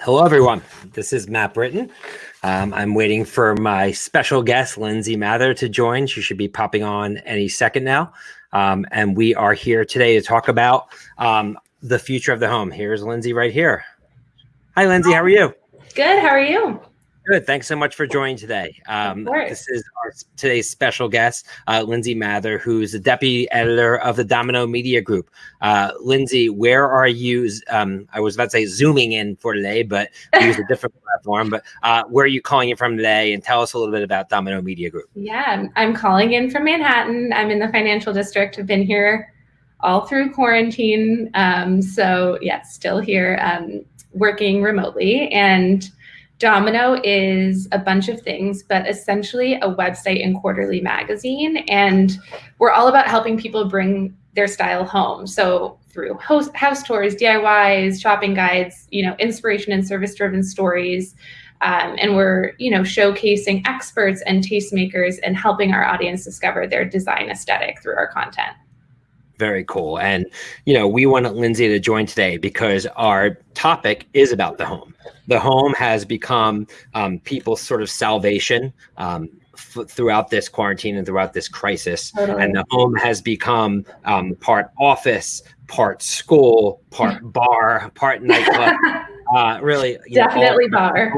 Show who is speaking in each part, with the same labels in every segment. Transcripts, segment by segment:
Speaker 1: Hello, everyone. This is Matt Britton. Um, I'm waiting for my special guest, Lindsay Mather, to join. She should be popping on any second now. Um, and we are here today to talk about um, the future of the home. Here's Lindsay right here. Hi, Lindsay. How are you?
Speaker 2: Good. How are you?
Speaker 1: Good. Thanks so much for joining today. Um, this is our today's special guest, uh, Lindsay Mather, who's the deputy editor of the Domino Media Group. Uh, Lindsay, where are you? Um, I was about to say zooming in for today, but we use a different platform. But uh, where are you calling in from today? And tell us a little bit about Domino Media Group.
Speaker 2: Yeah, I'm calling in from Manhattan. I'm in the financial district. I've been here all through quarantine. Um, so, yeah, still here um, working remotely. And Domino is a bunch of things, but essentially a website and quarterly magazine. And we're all about helping people bring their style home. So through house, house tours, DIYs, shopping guides, you know, inspiration and service driven stories. Um, and we're, you know, showcasing experts and tastemakers and helping our audience discover their design aesthetic through our content.
Speaker 1: Very cool. And, you know, we wanted Lindsay to join today because our topic is about the home. The home has become um, people's sort of salvation um, f- throughout this quarantine and throughout this crisis. Totally. And the home has become um, part office, part school, part bar, part nightclub. uh, really,
Speaker 2: definitely know, bar.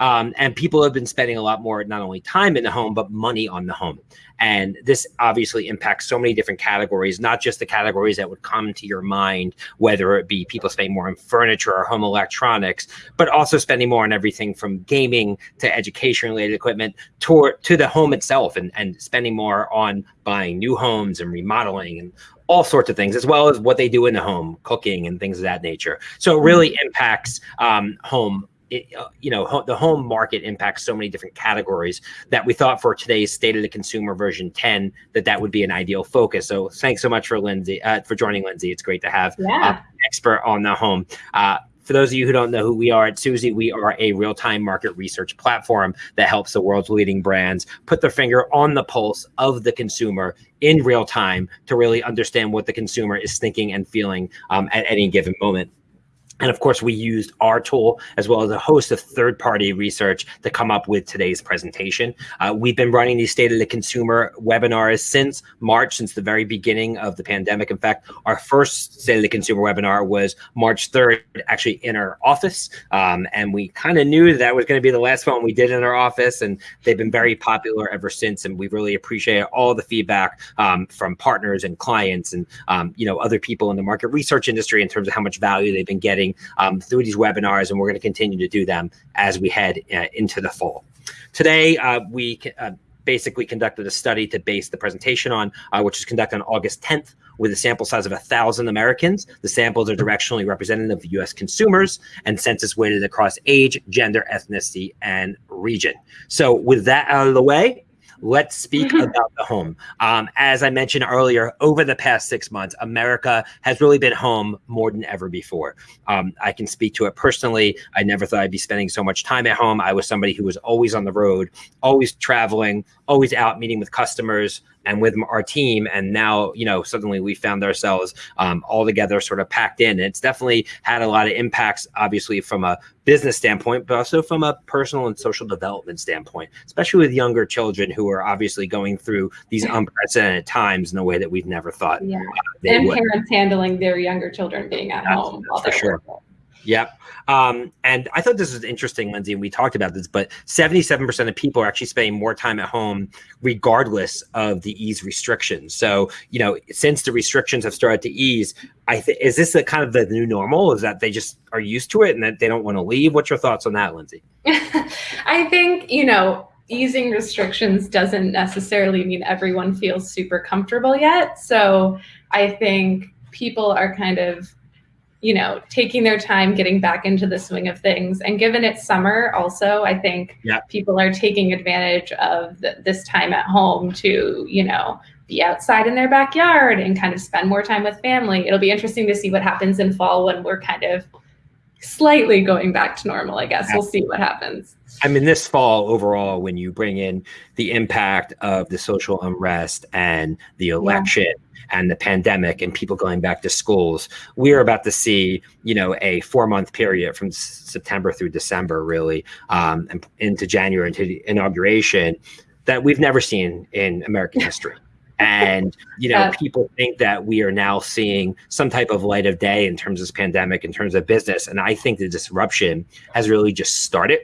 Speaker 1: Um, and people have been spending a lot more, not only time in the home, but money on the home. And this obviously impacts so many different categories, not just the categories that would come to your mind, whether it be people spending more on furniture or home electronics, but also spending more on everything from gaming to education related equipment to, to the home itself and, and spending more on buying new homes and remodeling and all sorts of things, as well as what they do in the home, cooking and things of that nature. So it really mm-hmm. impacts um, home it, uh, you know, ho the home market impacts so many different categories that we thought for today's state of the consumer version 10 that that would be an ideal focus. So thanks so much for Lindsay uh, for joining Lindsay. It's great to have
Speaker 2: yeah. uh,
Speaker 1: expert on the home. Uh, for those of you who don't know who we are at Suzy, we are a real-time market research platform that helps the world's leading brands put their finger on the pulse of the consumer in real time to really understand what the consumer is thinking and feeling um, at any given moment. And of course, we used our tool as well as a host of third party research to come up with today's presentation. Uh, we've been running these State of the Consumer webinars since March, since the very beginning of the pandemic. In fact, our first State of the Consumer webinar was March 3rd, actually in our office. Um, and we kind of knew that, that was going to be the last one we did in our office. And they've been very popular ever since. And we really appreciate all the feedback um, from partners and clients and, um, you know, other people in the market research industry in terms of how much value they've been getting um, through these webinars, and we're going to continue to do them as we head uh, into the fall. Today, uh, we uh, basically conducted a study to base the presentation on, uh, which was conducted on August 10th with a sample size of 1,000 Americans. The samples are directionally representative of U.S. consumers and census weighted across age, gender, ethnicity, and region. So with that out of the way, Let's speak mm-hmm. about the home. Um, as I mentioned earlier, over the past six months, America has really been home more than ever before. Um, I can speak to it personally. I never thought I'd be spending so much time at home. I was somebody who was always on the road, always traveling, always out meeting with customers, and with our team. And now, you know, suddenly we found ourselves um, all together, sort of packed in. And it's definitely had a lot of impacts, obviously, from a business standpoint, but also from a personal and social development standpoint, especially with younger children who are obviously going through these unprecedented times in a way that we've never thought.
Speaker 2: Yeah. Uh, and would. parents handling their younger children being at That's, home.
Speaker 1: for sure. Working. Yep. Um, and I thought this was interesting, Lindsay, and we talked about this, but 77% of people are actually spending more time at home regardless of the ease restrictions. So, you know, since the restrictions have started to ease, I th- is this a kind of the new normal? Is that they just are used to it and that they don't want to leave? What's your thoughts on that, Lindsay?
Speaker 2: I think, you know, easing restrictions doesn't necessarily mean everyone feels super comfortable yet. So I think people are kind of you know, taking their time getting back into the swing of things. And given it's summer, also, I think yeah. people are taking advantage of the, this time at home to, you know, be outside in their backyard and kind of spend more time with family. It'll be interesting to see what happens in fall when we're kind of slightly going back to normal, I guess. We'll see what happens.
Speaker 1: I mean, this fall overall, when you bring in the impact of the social unrest and the election yeah. And the pandemic and people going back to schools, we are about to see, you know, a four month period from September through December, really, um, and into January into the inauguration that we've never seen in American history. And you know, people think that we are now seeing some type of light of day in terms of this pandemic, in terms of business. And I think the disruption has really just started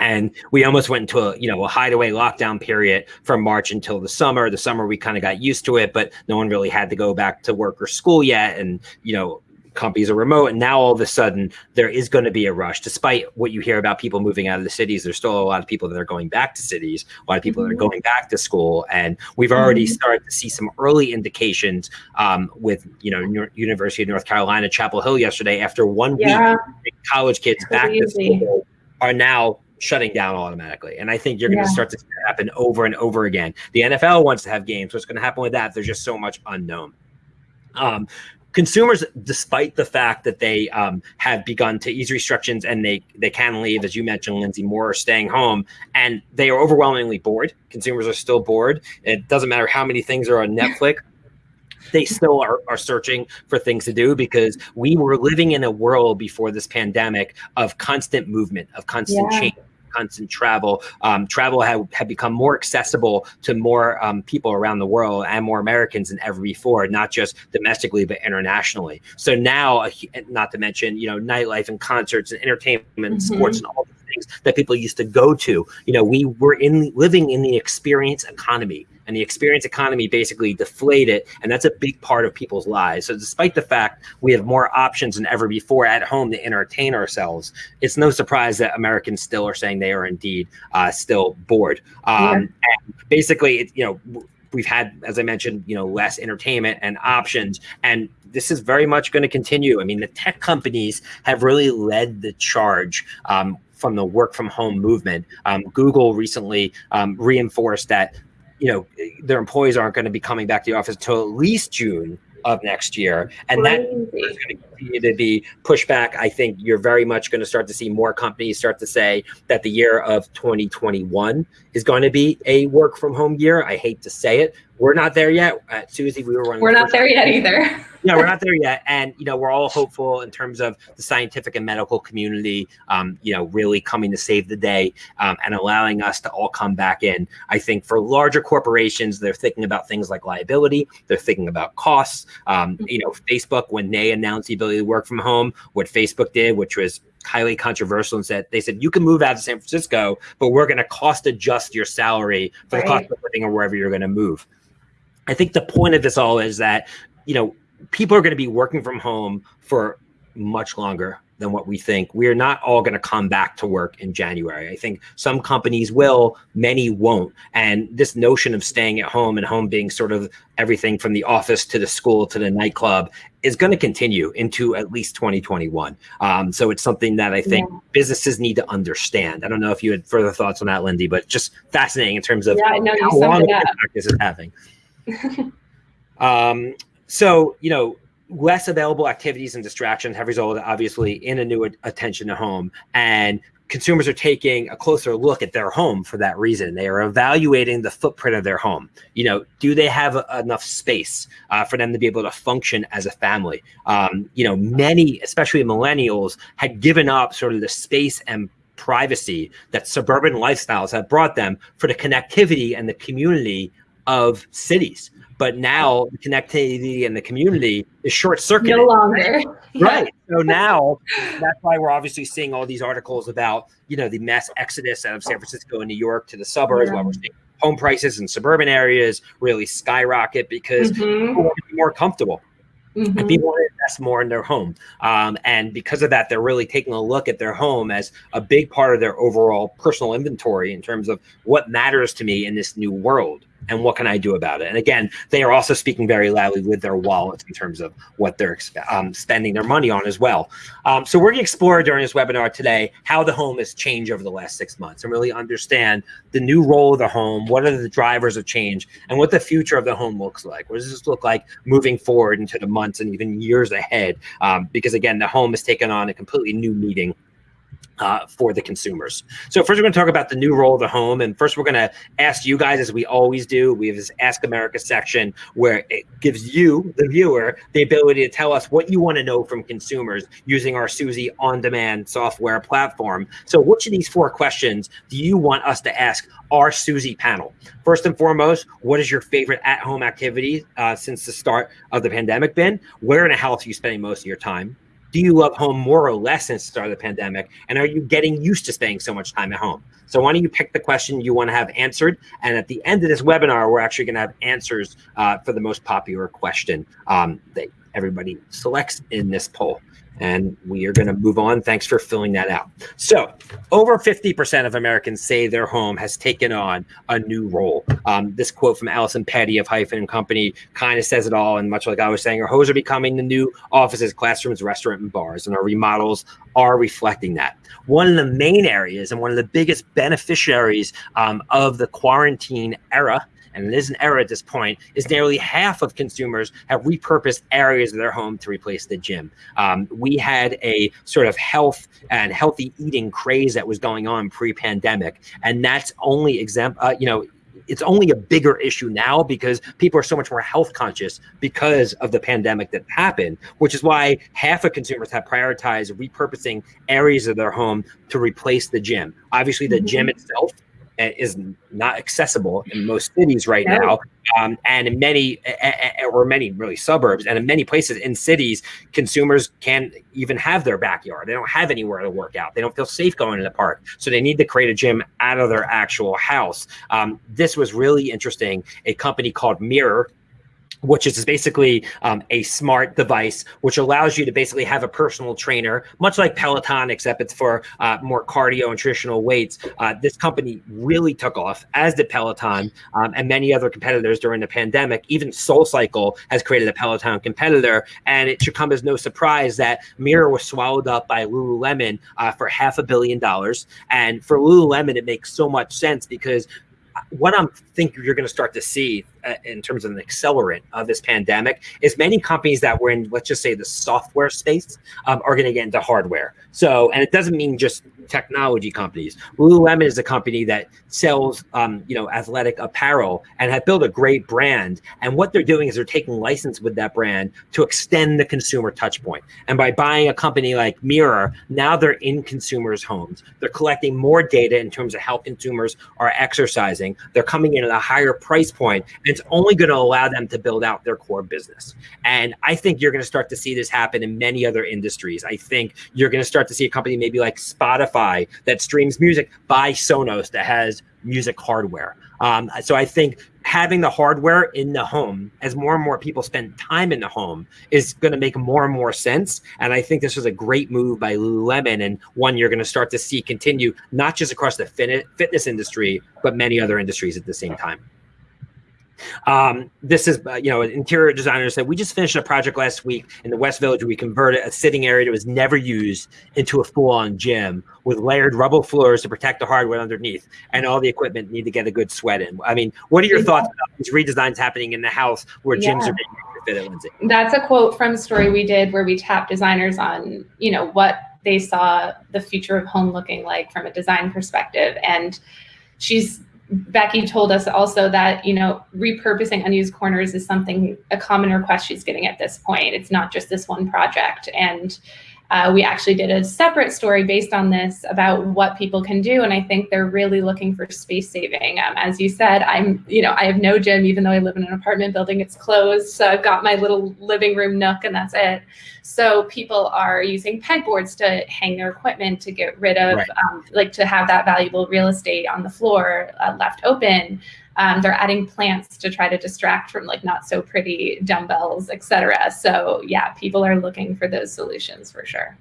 Speaker 1: and we almost went into a you know a hideaway lockdown period from march until the summer the summer we kind of got used to it but no one really had to go back to work or school yet and you know companies are remote and now all of a sudden there is going to be a rush despite what you hear about people moving out of the cities there's still a lot of people that are going back to cities a lot of people mm-hmm. that are mm-hmm. going back to school and we've already mm-hmm. started to see some early indications um, with you know university of north carolina chapel hill yesterday after one yeah. week college kids back to school are now shutting down automatically. And I think you're going to start to happen over and over again. The NFL wants to have games. What's going to happen with that? There's just so much unknown. Um, consumers, despite the fact that they um, have begun to ease restrictions and they they can leave, as you mentioned, Lindsay, more are staying home, and they are overwhelmingly bored. Consumers are still bored. It doesn't matter how many things are on Netflix they still are, are searching for things to do because we were living in a world before this pandemic of constant movement, of constant yeah. change constant travel. Um, travel had, had become more accessible to more um, people around the world and more Americans than ever before, not just domestically, but internationally. So now, uh, not to mention, you know, nightlife and concerts and entertainment, and mm-hmm. sports and all these things that people used to go to. You know, we were in living in the experience economy and the experience economy basically deflated it, and that's a big part of people's lives so despite the fact we have more options than ever before at home to entertain ourselves it's no surprise that americans still are saying they are indeed uh, still bored um, yeah. basically it, you know we've had as i mentioned you know less entertainment and options and this is very much going to continue i mean the tech companies have really led the charge um, from the work from home movement. Um, Google recently um, reinforced that you know their employees aren't going to be coming back to the office until at least June of next year, and that is going to continue to be pushback. I think you're very much going to start to see more companies start to say that the year of 2021 is going to be a work from home year. I hate to say it, we're not there yet. At Suzy, we were running.
Speaker 2: We're not there yet either.
Speaker 1: yeah, we're not there yet, and you know we're all hopeful in terms of the scientific and medical community. Um, you know, really coming to save the day um, and allowing us to all come back in. I think for larger corporations, they're thinking about things like liability. They're thinking about costs. Um, you know, Facebook when they announced the ability to work from home, what Facebook did, which was highly controversial and said they said you can move out of San Francisco, but we're going to cost adjust your salary for right. the cost of living or wherever you're going to move. I think the point of this all is that, you know, people are going to be working from home for much longer than what we think. We're not all going to come back to work in January. I think some companies will, many won't. And this notion of staying at home and home being sort of everything from the office to the school to the nightclub is going to continue into at least 2021. Um, so it's something that I think yeah. businesses need to understand. I don't know if you had further thoughts on that, Lindy, but just fascinating in terms of yeah, no, how long this is having. um, so, you know, less available activities and distractions have resulted obviously in a new attention to home. And consumers are taking a closer look at their home for that reason. They are evaluating the footprint of their home. You know do they have enough space uh, for them to be able to function as a family? Um, you know many especially millennials had given up sort of the space and privacy that suburban lifestyles have brought them for the connectivity and the community of cities. But now the connectivity and the community is short circuited.
Speaker 2: No longer.
Speaker 1: Right. So now that's why we're obviously seeing all these articles about, you know, the mass exodus out of San Francisco and New York to the suburbs, yeah. while we're seeing home prices in suburban areas really skyrocket because mm-hmm. people want to be more comfortable. Mm-hmm. And people want to invest more in their home. Um, and because of that, they're really taking a look at their home as a big part of their overall personal inventory in terms of what matters to me in this new world and what can I do about it? And again, they are also speaking very loudly with their wallets in terms of what they're um, spending their money on as well. Um, so we're going to explore during this webinar today how the home has changed over the last six months and really understand the new role of the home, what are the drivers of change, and what the future of the home looks like. What does this look like moving forward into the months and even years ahead? Um, because again, the home has taken on a completely new meaning uh, for the consumers. So first we're going to talk about the new role of the home. And first we're going to ask you guys, as we always do, we have this Ask America section where it gives you, the viewer, the ability to tell us what you want to know from consumers using our Suzy on-demand software platform. So which of these four questions do you want us to ask our Suzy panel? First and foremost, what is your favorite at-home activity uh, since the start of the pandemic been? Where in the house are you spending most of your time? Do you love home more or less since the start of the pandemic? And are you getting used to spending so much time at home? So why don't you pick the question you want to have answered? And at the end of this webinar, we're actually going to have answers uh, for the most popular question um, that everybody selects in this poll and we are going to move on. Thanks for filling that out. So, over 50% of Americans say their home has taken on a new role. Um, this quote from Allison Petty of Hyphen and Company kind of says it all. And much like I was saying, our homes are becoming the new offices, classrooms, restaurants, and bars, and our remodels are reflecting that. One of the main areas and one of the biggest beneficiaries um, of the quarantine era and it is an error at this point, is nearly half of consumers have repurposed areas of their home to replace the gym. Um, we had a sort of health and healthy eating craze that was going on pre-pandemic, and that's only exempt. Uh, you know, it's only a bigger issue now because people are so much more health conscious because of the pandemic that happened, which is why half of consumers have prioritized repurposing areas of their home to replace the gym. Obviously, the mm -hmm. gym itself is not accessible in most cities right now, um, and in many or many really suburbs, and in many places in cities, consumers can't even have their backyard. They don't have anywhere to work out. They don't feel safe going to the park, so they need to create a gym out of their actual house. Um, this was really interesting. A company called Mirror which is basically um, a smart device which allows you to basically have a personal trainer, much like Peloton, except it's for uh, more cardio and traditional weights. Uh, this company really took off, as did Peloton um, and many other competitors during the pandemic. Even SoulCycle has created a Peloton competitor, and it should come as no surprise that Mirror was swallowed up by Lululemon uh, for half a billion dollars. And for Lululemon, it makes so much sense because what I'm think you're going to start to see uh, in terms of an accelerant of this pandemic is many companies that were in, let's just say, the software space um, are going to get into hardware. So, and it doesn't mean just technology companies. Lululemon is a company that sells, um, you know, athletic apparel and have built a great brand. And what they're doing is they're taking license with that brand to extend the consumer touch point. And by buying a company like Mirror, now they're in consumers' homes. They're collecting more data in terms of how consumers are exercising. They're coming in at a higher price point, and it's only going to allow them to build out their core business. And I think you're going to start to see this happen in many other industries. I think you're going to start to see a company maybe like Spotify that streams music buy Sonos that has music hardware. Um, so I think having the hardware in the home as more and more people spend time in the home is going to make more and more sense. And I think this was a great move by Lululemon and one you're going to start to see continue, not just across the fitness industry, but many other industries at the same time. Um, this is, uh, you know, an interior designer said, we just finished a project last week in the West Village. We converted a sitting area that was never used into a full-on gym with layered rubble floors to protect the hardwood underneath, and all the equipment need to get a good sweat in. I mean, what are your thoughts about these redesigns happening in the house where gyms are being fitted, Lindsay?
Speaker 2: That's a quote from a story we did where we tapped designers on, you know, what they saw the future of home looking like from a design perspective. And she's Becky told us also that, you know, repurposing unused corners is something, a common request she's getting at this point. It's not just this one project. And uh, we actually did a separate story based on this about what people can do. And I think they're really looking for space saving. Um, as you said, I'm, you know, I have no gym, even though I live in an apartment building, it's closed. So I've got my little living room nook and that's it. So people are using pegboards to hang their equipment to get rid of, right. um, like to have that valuable real estate on the floor uh, left open. Um, they're adding plants to try to distract from like not so pretty dumbbells, et cetera. So yeah, people are looking for those solutions for sure.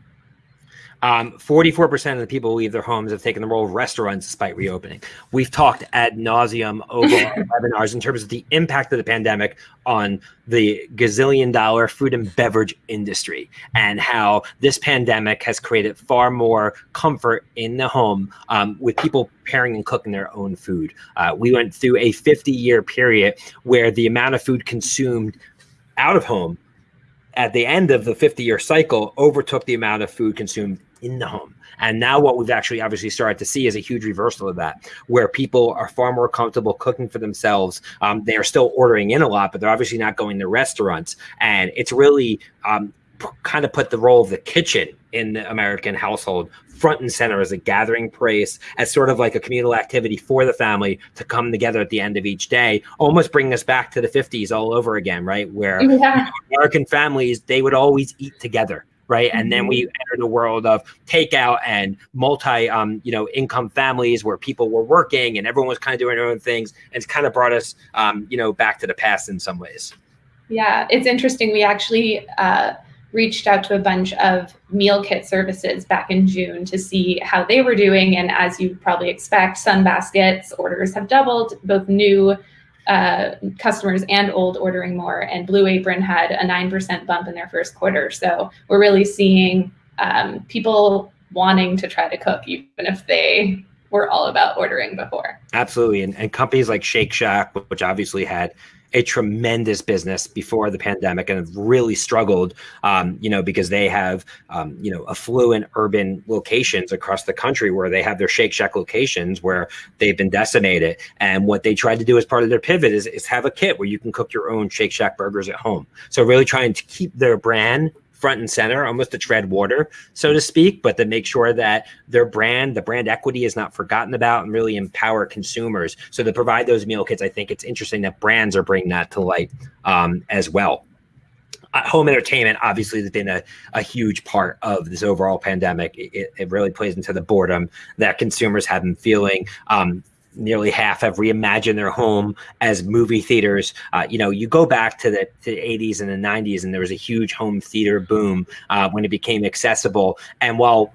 Speaker 1: Um, 44% of the people who leave their homes have taken the role of restaurants despite reopening. We've talked ad nauseum over webinars in terms of the impact of the pandemic on the gazillion dollar food and beverage industry and how this pandemic has created far more comfort in the home um, with people preparing and cooking their own food. Uh, we went through a 50 year period where the amount of food consumed out of home at the end of the 50 year cycle overtook the amount of food consumed in the home. And now what we've actually obviously started to see is a huge reversal of that, where people are far more comfortable cooking for themselves. Um, they are still ordering in a lot, but they're obviously not going to restaurants. And it's really um, kind of put the role of the kitchen in the American household front and center as a gathering place, as sort of like a communal activity for the family to come together at the end of each day, almost bringing us back to the 50s all over again, right? Where yeah. American families, they would always eat together right? Mm-hmm. And then we mm-hmm. the world of takeout and multi, um, you know, income families where people were working and everyone was kind of doing their own things, and it's kind of brought us, um, you know, back to the past in some ways.
Speaker 2: Yeah, it's interesting. We actually uh, reached out to a bunch of meal kit services back in June to see how they were doing, and as you probably expect, Sunbaskets orders have doubled, both new uh, customers and old ordering more. And Blue Apron had a 9% bump in their first quarter. So we're really seeing um, people wanting to try to cook, even if they were all about ordering before.
Speaker 1: Absolutely. And, and companies like Shake Shack, which obviously had a tremendous business before the pandemic and have really struggled, um, you know, because they have, um, you know, affluent urban locations across the country where they have their Shake Shack locations where they've been decimated. And what they tried to do as part of their pivot is, is have a kit where you can cook your own Shake Shack burgers at home. So really trying to keep their brand front and center, almost to tread water, so to speak, but to make sure that their brand, the brand equity is not forgotten about and really empower consumers. So to provide those meal kits, I think it's interesting that brands are bringing that to light um, as well. Uh, home entertainment obviously has been a, a huge part of this overall pandemic. It, it really plays into the boredom that consumers have been feeling. Um, nearly half have reimagined their home as movie theaters. Uh, you know, you go back to the, to the, 80s and the 90s, and there was a huge home theater boom uh, when it became accessible. And while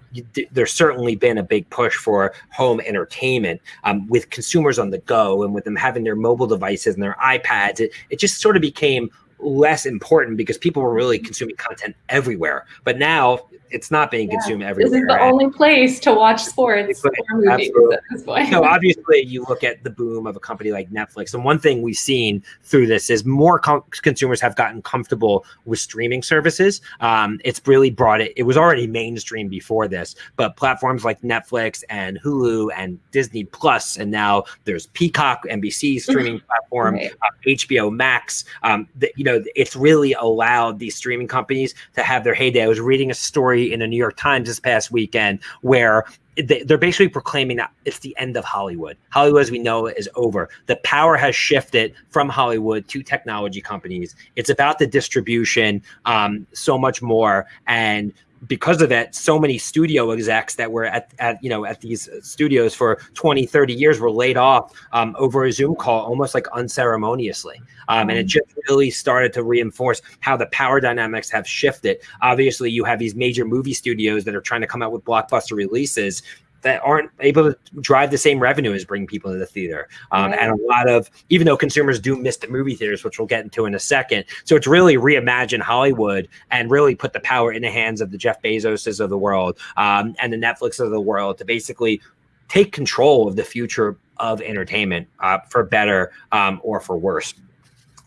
Speaker 1: there's certainly been a big push for home entertainment um, with consumers on the go and with them having their mobile devices and their iPads, it, it just sort of became less important because people were really consuming content everywhere. But now it's not being yeah. consumed everywhere.
Speaker 2: This is the only place to watch sports or movies at this point.
Speaker 1: So obviously, you look at the boom of a company like Netflix, and one thing we've seen through this is more com- consumers have gotten comfortable with streaming services. Um, it's really brought it. It was already mainstream before this, but platforms like Netflix and Hulu and Disney Plus, and now there's Peacock, NBC streaming platform, right. uh, HBO Max. Um, the, you know, it's really allowed these streaming companies to have their heyday. I was reading a story story in the New York Times this past weekend where they're basically proclaiming that it's the end of Hollywood. Hollywood, as we know, is over. The power has shifted from Hollywood to technology companies. It's about the distribution, um, so much more. And because of that, so many studio execs that were at, at you know at these studios for 20, 30 years were laid off um, over a Zoom call, almost like unceremoniously. Um, and it mm. just really started to reinforce how the power dynamics have shifted. Obviously, you have these major movie studios that are trying to come out with blockbuster releases that aren't able to drive the same revenue as bring people to the theater. Um, right. And a lot of, even though consumers do miss the movie theaters, which we'll get into in a second. So it's really reimagine Hollywood and really put the power in the hands of the Jeff Bezoses of the world um, and the Netflix of the world to basically take control of the future of entertainment uh, for better um, or for worse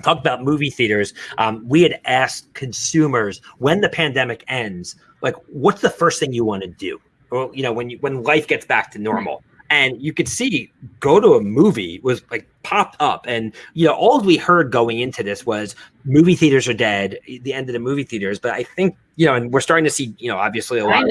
Speaker 1: talk about movie theaters um, we had asked consumers when the pandemic ends like what's the first thing you want to do well, you know, when you when life gets back to normal. And you could see go to a movie was like popped up. And you know, all we heard going into this was movie theaters are dead, the end of the movie theaters. But I think, you know, and we're starting to see, you know, obviously a lot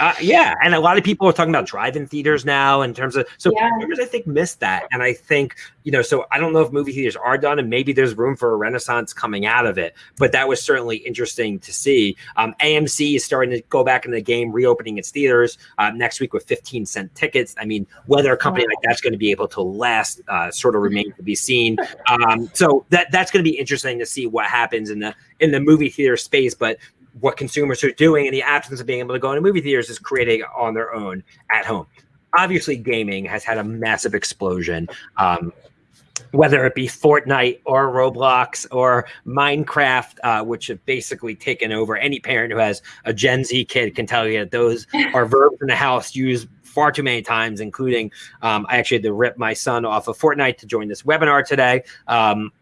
Speaker 1: uh, yeah, and a lot of people are talking about drive-in theaters now in terms of so yeah. I think missed that, and I think you know so I don't know if movie theaters are done, and maybe there's room for a renaissance coming out of it, but that was certainly interesting to see. Um, AMC is starting to go back in the game, reopening its theaters uh, next week with 15 cent tickets. I mean, whether a company wow. like that's going to be able to last, uh, sort of remains to be seen. Um, so that that's going to be interesting to see what happens in the in the movie theater space, but what consumers are doing in the absence of being able to go into movie theaters is creating on their own at home. Obviously, gaming has had a massive explosion. Um, whether it be Fortnite or Roblox or Minecraft, uh, which have basically taken over. Any parent who has a Gen Z kid can tell you that those are verbs in the house used far too many times, including um, I actually had to rip my son off of Fortnite to join this webinar today. Um,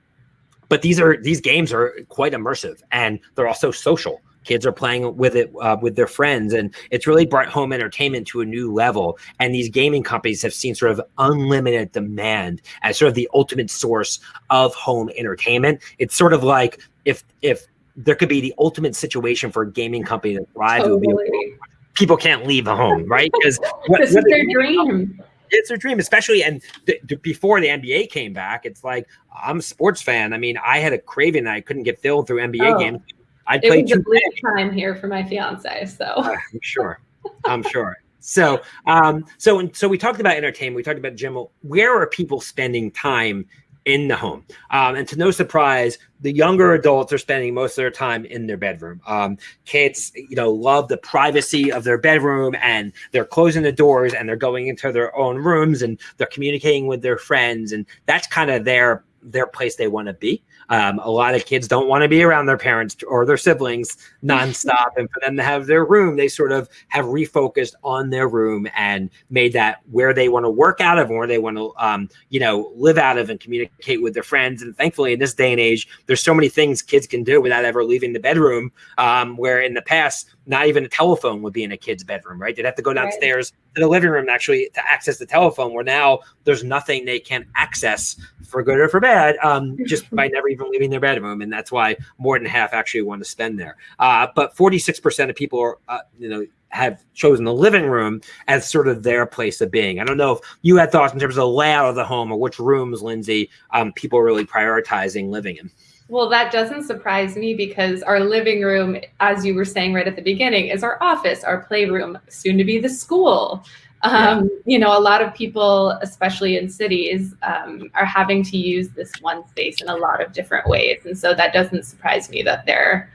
Speaker 1: but these are these games are quite immersive and they're also social kids are playing with it uh, with their friends and it's really brought home entertainment to a new level and these gaming companies have seen sort of unlimited demand as sort of the ultimate source of home entertainment it's sort of like if if there could be the ultimate situation for a gaming company to thrive totally. it would be people can't leave the home right because
Speaker 2: this is their dream
Speaker 1: it's their dream, especially and th- th- before the NBA came back. It's like I'm a sports fan. I mean, I had a craving that I couldn't get filled through NBA oh. games.
Speaker 2: I played it was a time here for my fiance, so uh,
Speaker 1: I'm sure. I'm sure. So, um, so so we talked about entertainment. We talked about gym. Where are people spending time in the home? Um, and to no surprise, the younger adults are spending most of their time in their bedroom. Um, kids, you know, love the privacy of their bedroom, and they're closing the doors and they're going into their own rooms and they're communicating with their friends, and that's kind of their their place they want to be. Um, a lot of kids don't want to be around their parents or their siblings nonstop. and for them to have their room, they sort of have refocused on their room and made that where they want to work out of, where they want to, um, you know, live out of and communicate with their friends. And thankfully, in this day and age, there's so many things kids can do without ever leaving the bedroom. Um, where in the past, not even a telephone would be in a kid's bedroom, right? They'd have to go downstairs right. to the living room actually to access the telephone. Where now there's nothing they can access for good or for bad, um, just by never even leaving their bedroom, and that's why more than half actually want to spend there. Uh, but 46% of people are, uh, you know, have chosen the living room as sort of their place of being. I don't know if you had thoughts in terms of the layout of the home or which rooms, Lindsay, um, people are really prioritizing living in.
Speaker 2: Well, that doesn't surprise me because our living room, as you were saying right at the beginning, is our office, our playroom, soon to be the school. Um, yeah. You know, a lot of people, especially in cities, um, are having to use this one space in a lot of different ways. And so that doesn't surprise me that they're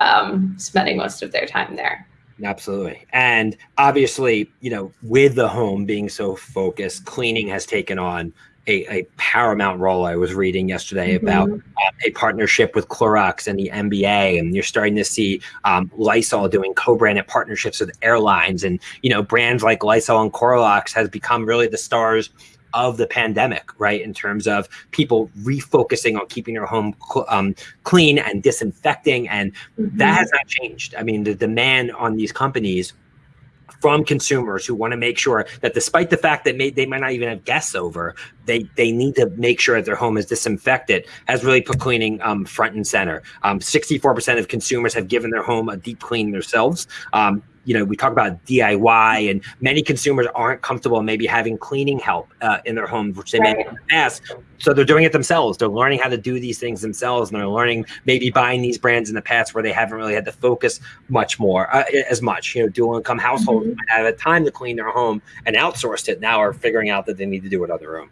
Speaker 2: um, spending most of their time there.
Speaker 1: Absolutely. And obviously, you know, with the home being so focused, cleaning has taken on a, a paramount role. I was reading yesterday mm-hmm. about uh, a partnership with Clorox and the NBA, and you're starting to see um, Lysol doing co-branded partnerships with airlines, and you know brands like Lysol and Clorox has become really the stars of the pandemic, right? In terms of people refocusing on keeping their home cl- um, clean and disinfecting, and mm-hmm. that has not changed. I mean, the demand on these companies from consumers who want to make sure that despite the fact that may, they might not even have guests over, they they need to make sure that their home is disinfected has really put cleaning um, front and center. 64% um, of consumers have given their home a deep clean themselves. Um, you know, we talk about DIY, and many consumers aren't comfortable maybe having cleaning help uh, in their homes, which they right. may ask. So they're doing it themselves. They're learning how to do these things themselves, and they're learning maybe buying these brands in the past where they haven't really had to focus much more uh, as much. You know, dual income households mm-hmm. have had time to clean their home and outsourced it. Now are figuring out that they need to do it on their own.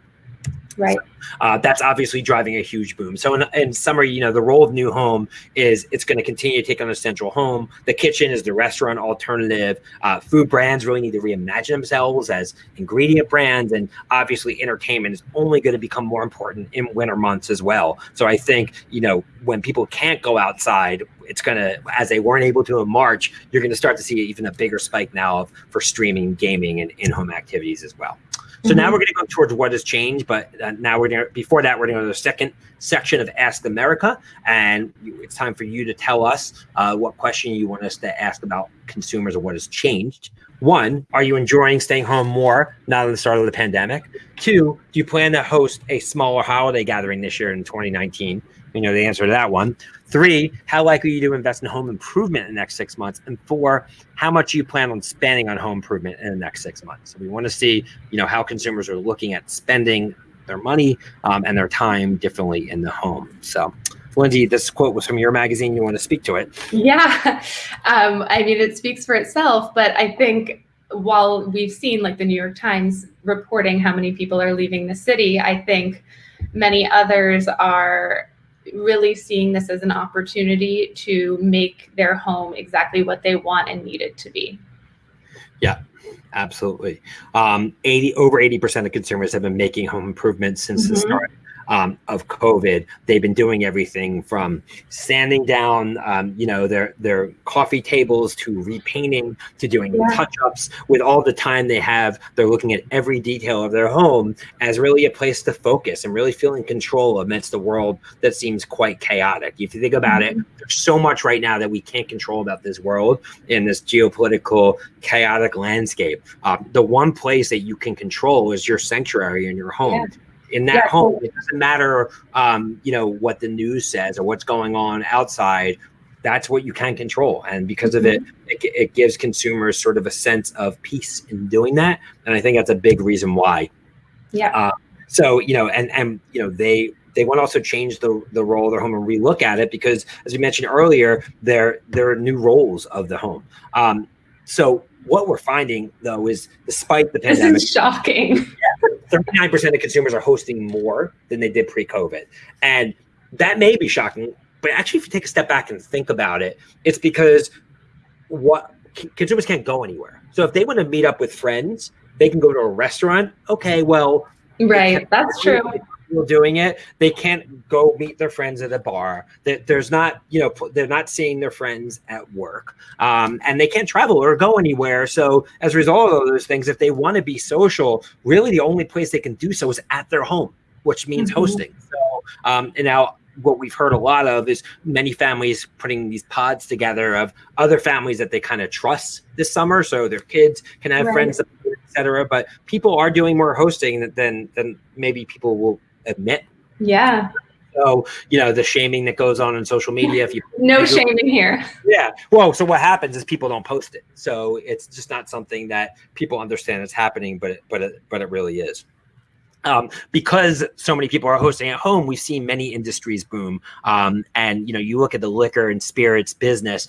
Speaker 2: Right.
Speaker 1: Uh, that's obviously driving a huge boom. So in, in, summary, you know, the role of new home is it's going to continue to take on a central home. The kitchen is the restaurant alternative. Uh, food brands really need to reimagine themselves as ingredient brands, and obviously entertainment is only going to become more important in winter months as well. So I think you know when people can't go outside, it's going to as they weren't able to in March, you're going to start to see even a bigger spike now of, for streaming, gaming, and in-home activities as well. So mm-hmm. now we're going to go towards what has changed, but uh, now we're going to, before that, we're going to go to the second section of Ask America. And it's time for you to tell us uh, what question you want us to ask about consumers or what has changed. One, are you enjoying staying home more now than the start of the pandemic? Two, do you plan to host a smaller holiday gathering this year in 2019? You know the answer to that one. Three, how likely are you to invest in home improvement in the next six months? And four, how much you plan on spending on home improvement in the next six months? So we want to see, you know, how consumers are looking at spending their money um, and their time differently in the home. So Lindsay, this quote was from your magazine. You want to speak to it?
Speaker 2: Yeah. Um, I mean, it speaks for itself, but I think while we've seen like the New York Times reporting how many people are leaving the city, I think many others are really seeing this as an opportunity to make their home exactly what they want and need it to be.
Speaker 1: Yeah, absolutely. Um, 80 over 80% of consumers have been making home improvements since mm-hmm. the start um, of COVID. They've been doing everything from sanding down, um, you know, their their coffee tables to repainting to doing yeah. touch-ups. With all the time they have, they're looking at every detail of their home as really a place to focus and really feel in control amidst a world that seems quite chaotic. If you think about mm-hmm. it, there's so much right now that we can't control about this world in this geopolitical chaotic landscape. Uh, the one place that you can control is your sanctuary in your home. Yeah in that yeah. home. It doesn't matter, um, you know, what the news says or what's going on outside. That's what you can control, and because of it, mm-hmm. it, it gives consumers sort of a sense of peace in doing that. And I think that's a big reason why.
Speaker 2: Yeah. Uh,
Speaker 1: so you know, and and you know, they they want to also change the the role of their home and relook at it because, as we mentioned earlier, there there are new roles of the home. Um, so what we're finding though is despite the pandemic,
Speaker 2: this is shocking.
Speaker 1: 39% of consumers are hosting more than they did pre-COVID. And that may be shocking, but actually if you take a step back and think about it, it's because what consumers can't go anywhere. So if they want to meet up with friends, they can go to a restaurant. Okay, well,
Speaker 2: right, that's true
Speaker 1: people doing it. They can't go meet their friends at a bar. That there's not, you know, they're not seeing their friends at work, um, and they can't travel or go anywhere. So as a result of those things, if they want to be social, really the only place they can do so is at their home, which means mm-hmm. hosting. So um, and now what we've heard a lot of is many families putting these pods together of other families that they kind of trust this summer so their kids can have right. friends etc but people are doing more hosting than than maybe people will admit.
Speaker 2: Yeah.
Speaker 1: So, you know, the shaming that goes on in social media. If you
Speaker 2: no shaming here.
Speaker 1: Yeah. Well, so what happens is people don't post it. So it's just not something that people understand is happening, but it, but it, but it really is. Um, because so many people are hosting at home, we've seen many industries boom. Um, and you know, you look at the liquor and spirits business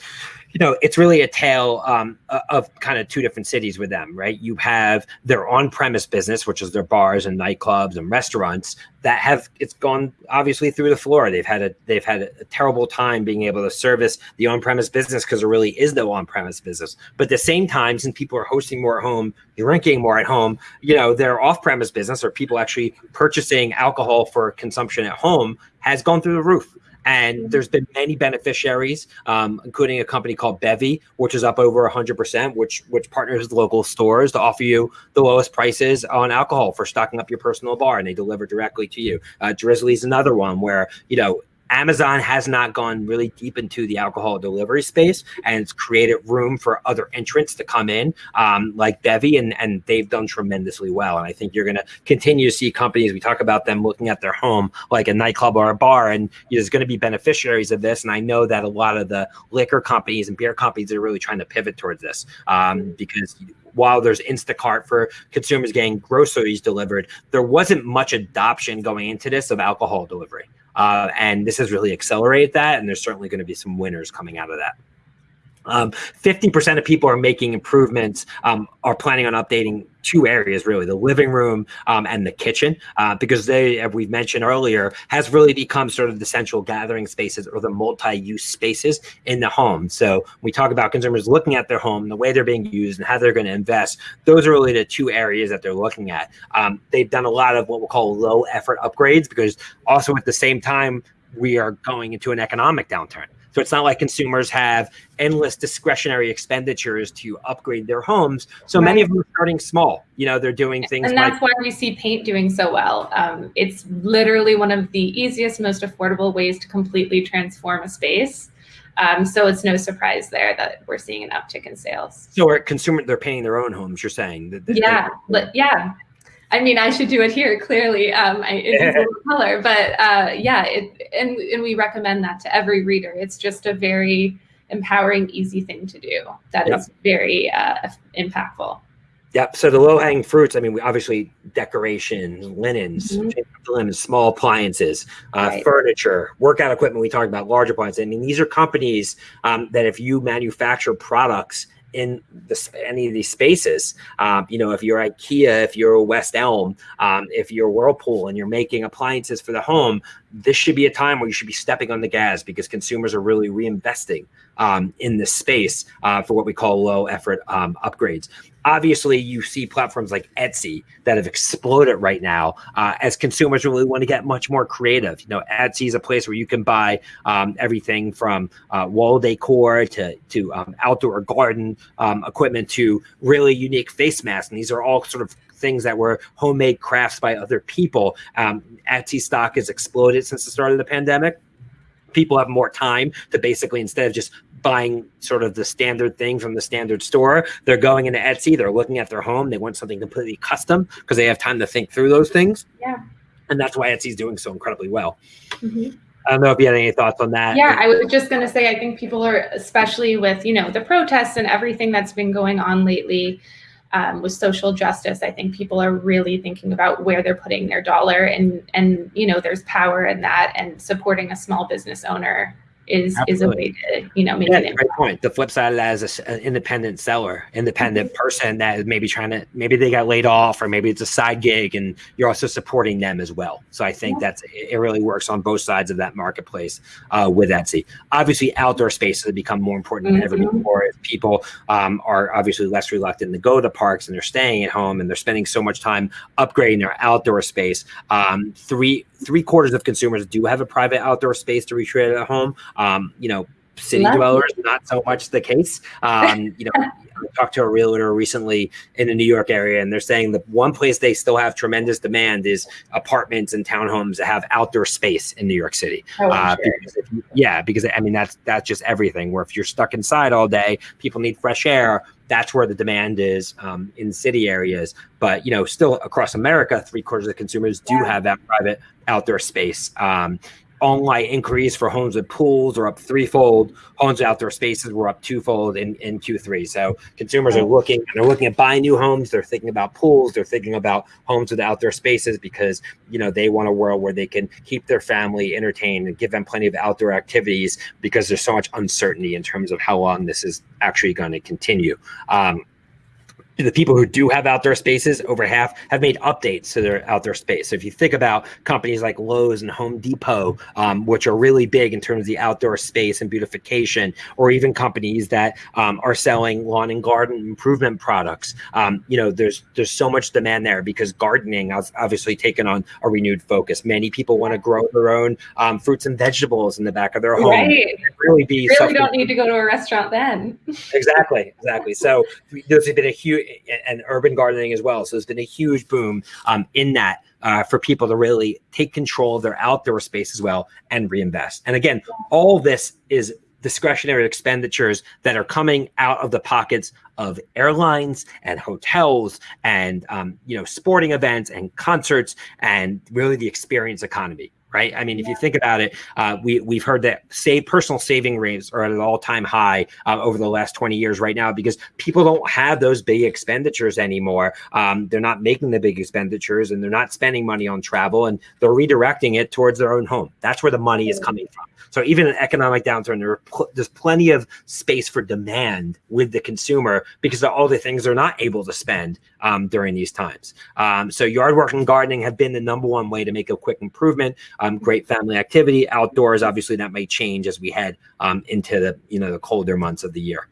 Speaker 1: you know, it's really a tale um, of kind of two different cities with them, right? You have their on-premise business, which is their bars and nightclubs and restaurants that have it's gone obviously through the floor. They've had a they've had a terrible time being able to service the on-premise business because there really is no on-premise business. But at the same time, since people are hosting more at home, drinking more at home, you know, their off-premise business or people actually purchasing alcohol for consumption at home has gone through the roof. And there's been many beneficiaries, um, including a company called Bevy, which is up over 100%, which which partners with local stores to offer you the lowest prices on alcohol for stocking up your personal bar, and they deliver directly to you. Uh, Drizly's another one where you know Amazon has not gone really deep into the alcohol delivery space and it's created room for other entrants to come in, um, like Bevy, and, and they've done tremendously well. And I think you're going to continue to see companies, we talk about them looking at their home, like a nightclub or a bar, and there's going to be beneficiaries of this. And I know that a lot of the liquor companies and beer companies are really trying to pivot towards this um, because while there's Instacart for consumers getting groceries delivered, there wasn't much adoption going into this of alcohol delivery. Uh, and this has really accelerated that. And there's certainly going to be some winners coming out of that. Um, 50% of people are making improvements, um, are planning on updating two areas really the living room um, and the kitchen uh, because they as we've mentioned earlier has really become sort of the central gathering spaces or the multi-use spaces in the home. So we talk about consumers looking at their home the way they're being used and how they're going to invest. Those are really the two areas that they're looking at. Um, they've done a lot of what we'll call low effort upgrades because also at the same time we are going into an economic downturn so it's not like consumers have endless discretionary expenditures to upgrade their homes. So right. many of them are starting small. You know, they're doing things.
Speaker 2: And that's like- why we see paint doing so well. Um, it's literally one of the easiest, most affordable ways to completely transform a space. Um, so it's no surprise there that we're seeing an uptick in sales.
Speaker 1: So are consumer they're painting their own homes? You're saying
Speaker 2: that? yeah, but yeah. I mean, I should do it here. Clearly, um, I, it's a color, but uh, yeah, it, and and we recommend that to every reader. It's just a very empowering, easy thing to do. That yep. is very uh, impactful.
Speaker 1: Yep. So the low hanging fruits, I mean, we obviously decorations, linens, mm-hmm. small appliances, uh, right. furniture, workout equipment. We talked about large appliances. I mean, these are companies um, that if you manufacture products in the, any of these spaces. Um, you know, if you're IKEA, if you're West Elm, um, if you're Whirlpool and you're making appliances for the home, this should be a time where you should be stepping on the gas because consumers are really reinvesting um, in this space uh, for what we call low effort um, upgrades. Obviously, you see platforms like Etsy that have exploded right now uh, as consumers really want to get much more creative. You know, Etsy is a place where you can buy um, everything from uh, wall decor to to um, outdoor garden um, equipment to really unique face masks, and these are all sort of things that were homemade crafts by other people. Um, Etsy stock has exploded since the start of the pandemic people have more time to basically instead of just buying sort of the standard thing from the standard store. They're going into Etsy, they're looking at their home, they want something completely custom because they have time to think through those things.
Speaker 2: Yeah.
Speaker 1: And that's why Etsy's doing so incredibly well. Mm-hmm. I don't know if you had any thoughts on that.
Speaker 2: Yeah, I was just going to say, I think people are, especially with, you know, the protests and everything that's been going on lately um, with social justice, I think people are really thinking about where they're putting their dollar and, and, you know, there's power in that and supporting a small business owner is Absolutely. is a way to you know make
Speaker 1: yeah,
Speaker 2: it.
Speaker 1: Great point. The flip side of that is an independent seller, independent mm-hmm. person that is maybe trying to maybe they got laid off or maybe it's a side gig, and you're also supporting them as well. So I think yeah. that's it. Really works on both sides of that marketplace uh, with Etsy. Obviously, outdoor spaces have become more important mm-hmm. than ever mm-hmm. before. People um, are obviously less reluctant to go to parks and they're staying at home and they're spending so much time upgrading their outdoor space. Um, three three quarters of consumers do have a private outdoor space to recreate at home. Um, you know, city dwellers, not so much the case. Um, you know, I talked to a realtor recently in the New York area, and they're saying the one place they still have tremendous demand is apartments and townhomes that have outdoor space in New York City.
Speaker 2: Oh, uh, sure.
Speaker 1: because you, yeah, because I mean that's that's just everything. Where if you're stuck inside all day, people need fresh air. That's where the demand is um, in city areas. But you know, still across America, three quarters of the consumers do have that private outdoor space. Um, online inquiries for homes with pools are up threefold. Homes with outdoor spaces were up twofold in, in Q3. So consumers are looking, they're looking at buying new homes. They're thinking about pools. They're thinking about homes with outdoor spaces because, you know, they want a world where they can keep their family entertained and give them plenty of outdoor activities because there's so much uncertainty in terms of how long this is actually going to continue. Um, the people who do have outdoor spaces, over half have made updates to their outdoor space. So if you think about companies like Lowe's and Home Depot, um, which are really big in terms of the outdoor space and beautification, or even companies that um, are selling lawn and garden improvement products, um, you know, there's there's so much demand there because gardening has obviously taken on a renewed focus. Many people want to grow their own um, fruits and vegetables in the back of their home.
Speaker 2: Right.
Speaker 1: Really be
Speaker 2: really don't need to go to a restaurant then.
Speaker 1: exactly, exactly. So there's been a huge and urban gardening as well. So there's been a huge boom um, in that uh, for people to really take control of their outdoor space as well and reinvest. And again, all this is discretionary expenditures that are coming out of the pockets of airlines and hotels and um, you know sporting events and concerts and really the experience economy right? I mean, if you think about it, uh, we we've heard that save personal saving rates are at an all time high uh, over the last twenty years right now because people don't have those big expenditures anymore. Um, they're not making the big expenditures and they're not spending money on travel and they're redirecting it towards their own home. That's where the money is coming from. So even an economic downturn, there pl- there's plenty of space for demand with the consumer because of all the things they're not able to spend um, during these times. Um, so yard work and gardening have been the number one way to make a quick improvement um, great family activity. Outdoors, obviously, that may change as we head um, into the you know the colder months of the year.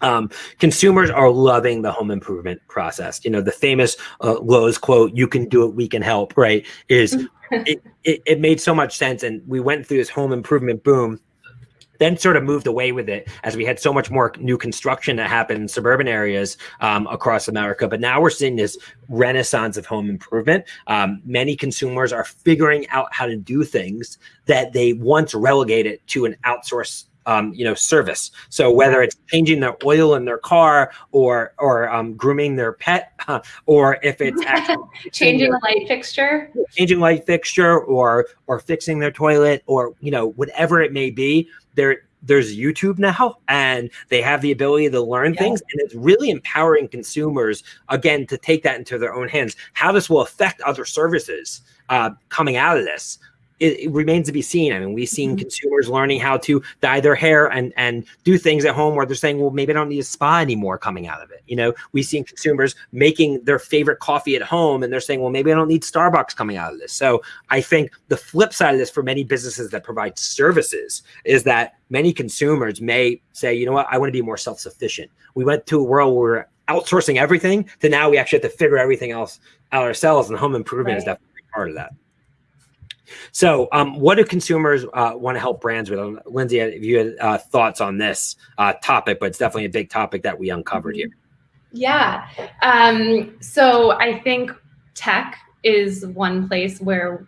Speaker 1: Um, consumers are loving the home improvement process. You know, the famous uh, Lowe's quote, you can do it, we can help, right? Is it, it, it, made so much sense. And we went through this home improvement boom then sort of moved away with it as we had so much more new construction that happened in suburban areas um, across America. But now we're seeing this renaissance of home improvement. Um, many consumers are figuring out how to do things that they once relegated to an outsourced um, you know, service. So whether it's changing the oil in their car or or um, grooming their pet, uh, or if it's actually
Speaker 2: changing a light fixture,
Speaker 1: changing light fixture, or or fixing their toilet, or you know, whatever it may be, there there's YouTube now and they have the ability to learn yeah. things and it's really empowering consumers again to take that into their own hands. How this will affect other services uh, coming out of this it, it, remains to be seen. I mean, we've seen mm-hmm. consumers learning how to dye their hair and and do things at home where they're saying, well, maybe I don't need a spa anymore coming out of it. You know, we've seen consumers making their favorite coffee at home and they're saying, well, maybe I don't need Starbucks coming out of this. So I think the flip side of this for many businesses that provide services is that many consumers may say, you know what, I want to be more self-sufficient. We went to a world where we're outsourcing everything to now we actually have to figure everything else out ourselves and home improvement right. is definitely part of that. So, um, what do consumers uh, want to help brands with? Lindsay, if you had uh, thoughts on this uh, topic, but it's definitely a big topic that we uncovered here.
Speaker 2: Yeah. Um, so, I think tech is one place where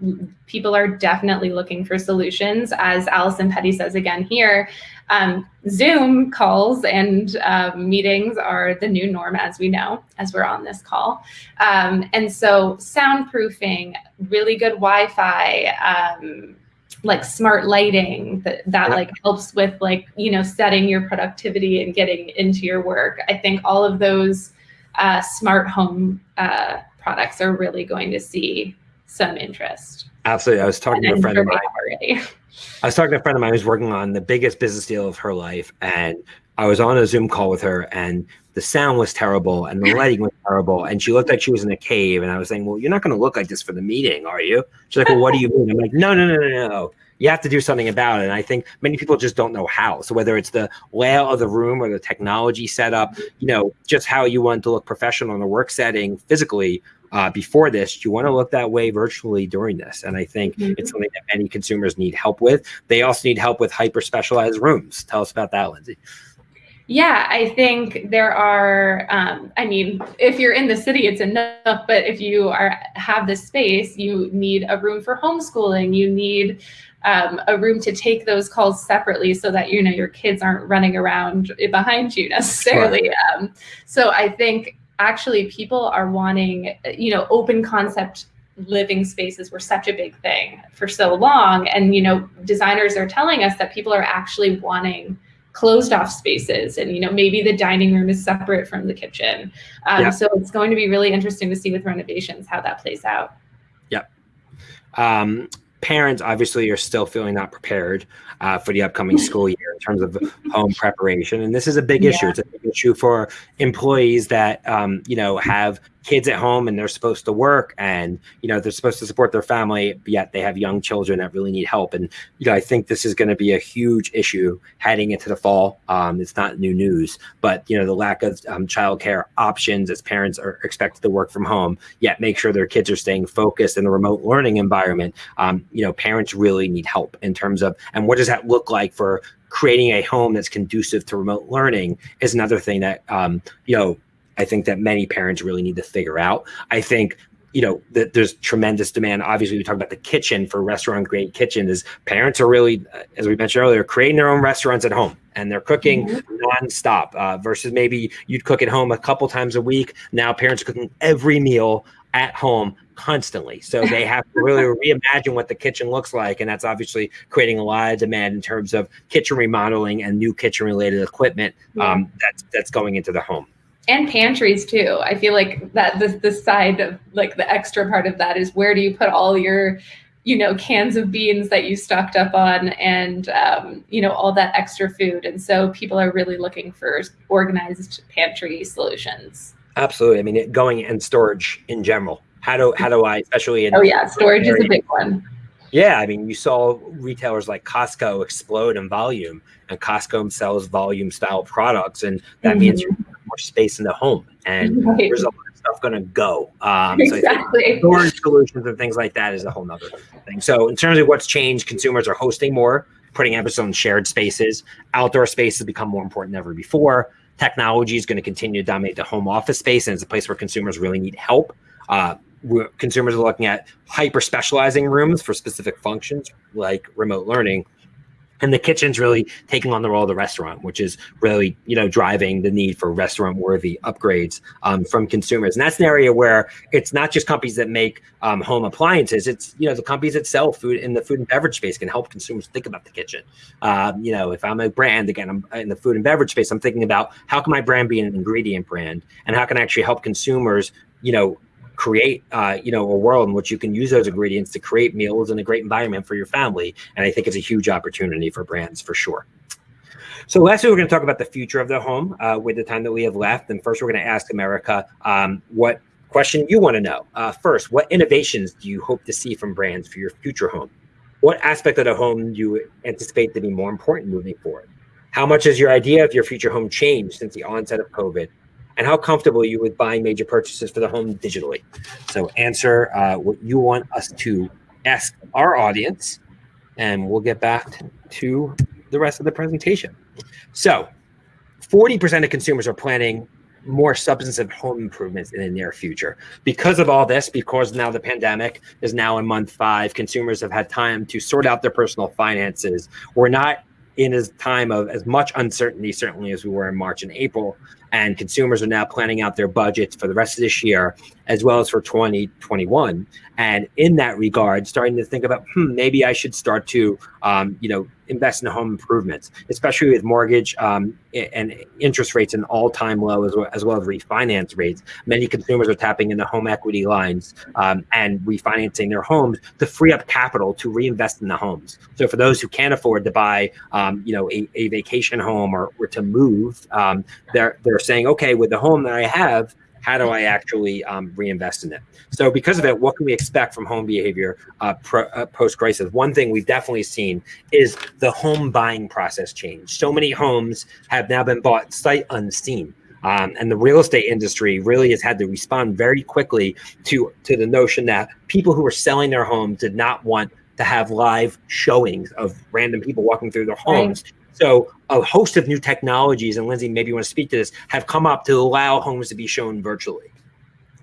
Speaker 2: people are definitely looking for solutions. As Allison Petty says again here, um, Zoom calls and um, meetings are the new norm, as we know, as we're on this call. Um, and so soundproofing, really good Wi-Fi, um, like smart lighting that, that like helps with like, you know, setting your productivity and getting into your work. I think all of those uh, smart home uh, products are really going to see some interest.
Speaker 1: Absolutely. I was talking and to a friend of mine already. I was talking to a friend of mine who's working on the biggest business deal of her life. And I was on a Zoom call with her and the sound was terrible and the lighting was terrible. And she looked like she was in a cave. And I was saying, well, you're not going to look like this for the meeting, are you? She's like, well, what do you mean? I'm like, no, no, no, no, no. You have to do something about it. And I think many people just don't know how. So whether it's the layout of the room or the technology setup, you know, just how you want to look professional in a work setting physically, uh, before this, you want to look that way virtually during this. And I think mm-hmm. it's something that many consumers need help with. They also need help with hyper specialized rooms. Tell us about that, Lindsay.
Speaker 2: Yeah, I think there are. Um, I mean, if you're in the city, it's enough. But if you are have this space, you need a room for homeschooling. You need um, a room to take those calls separately, so that you know your kids aren't running around behind you necessarily. Sure. Um, so I think actually people are wanting, you know, open concept living spaces were such a big thing for so long. And, you know, designers are telling us that people are actually wanting closed off spaces and you know maybe the dining room is separate from the kitchen um, yeah. so it's going to be really interesting to see with renovations how that plays out
Speaker 1: yep um, parents obviously are still feeling not prepared uh, for the upcoming school year in terms of home preparation. And this is a big yeah. issue. It's a big issue for employees that, um, you know, have kids at home and they're supposed to work and you know they're supposed to support their family yet they have young children that really need help. And you know i think this is going to be a huge issue heading into the fall. Um, it's not new news but you know the lack of um, childcare options as parents are expected to work from home yet make sure their kids are staying focused in a remote learning environment. Um, you know parents really need help in terms of and what does that look like for creating a home that's conducive to remote learning is another thing that um, you know I think that many parents really need to figure out. I think you know that there's tremendous demand. Obviously we talk about the kitchen for restaurant grade kitchen is parents are really as we mentioned earlier creating their own restaurants at home and they're cooking mm-hmm. nonstop uh, versus maybe you'd cook at home a couple times a week. Now parents are cooking every meal at home constantly. So they have to really reimagine what the kitchen looks like. And that's obviously creating a lot of demand in terms of kitchen remodeling and new kitchen related equipment um, that's that's going into the home
Speaker 2: and pantries too. I feel like that the the side of like the extra part of that is where do you put all your you know cans of beans that you stocked up on and um, you know all that extra food. And so people are really looking for organized pantry solutions.
Speaker 1: Absolutely. I mean it, going and storage in general. How do how do i especially in
Speaker 2: oh yeah. Storage is a big one.
Speaker 1: Yeah, I mean, you saw retailers like Costco explode in volume, and Costco sells volume style products, and that mm-hmm. means more space in the home, and right. there's a lot of stuff going to go. Um, exactly. So storage solutions and things like that is a whole nother thing. So in terms of what's changed, consumers are hosting more, putting emphasis on shared spaces. Outdoor spaces become more important than ever before. Technology is going to continue to dominate the home office space, and it's a place where consumers really need help. Uh, consumers are looking at hyper specializing rooms for specific functions like remote learning and the kitchen's really taking on the role of the restaurant which is really you know driving the need for restaurant worthy upgrades um, from consumers. And that's an area where it's not just companies that make um, home appliances it's you know the companies that sell food in the food and beverage space can help consumers think about the kitchen. Um, you know if i'm a brand again i'm in the food and beverage space i'm thinking about how can my brand be an ingredient brand and how can i actually help consumers you know create, uh, you know, a world in which you can use those ingredients to create meals and a great environment for your family. And I think it's a huge opportunity for brands for sure. So lastly, we're going to talk about the future of the home uh, with the time that we have left. And first, we're going to ask America um, what question you want to know. Uh, first, what innovations do you hope to see from brands for your future home? What aspect of the home do you anticipate to be more important moving forward? How much has your idea of your future home changed since the onset of COVID? And how comfortable are you with buying major purchases for the home digitally? So answer uh, what you want us to ask our audience, and we'll get back to the rest of the presentation. So 40% of consumers are planning more substantive home improvements in the near future. Because of all this, because now the pandemic is now in month five, consumers have had time to sort out their personal finances. We're not in a time of as much uncertainty, certainly as we were in March and April, and consumers are now planning out their budgets for the rest of this year as well as for 2021 and in that regard starting to think about hmm, maybe i should start to um, you know invest in home improvements especially with mortgage um, and interest rates an all-time low as well, as well as refinance rates. Many consumers are tapping into home equity lines um, and refinancing their homes to free up capital to reinvest in the homes. So for those who can't afford to buy um, you know a, a, vacation home or, or to move um, they're they're saying okay with the home that i have how do I actually um, reinvest in it? So because of it, what can we expect from home behavior uh, uh, post-crisis? One thing we've definitely seen is the home buying process change. So many homes have now been bought sight unseen. Um, and the real estate industry really has had to respond very quickly to, to the notion that people who are selling their homes did not want to have live showings of random people walking through their homes. Right. So a host of new technologies, and Lindsay, maybe you want to speak to this, have come up to allow homes to be shown virtually.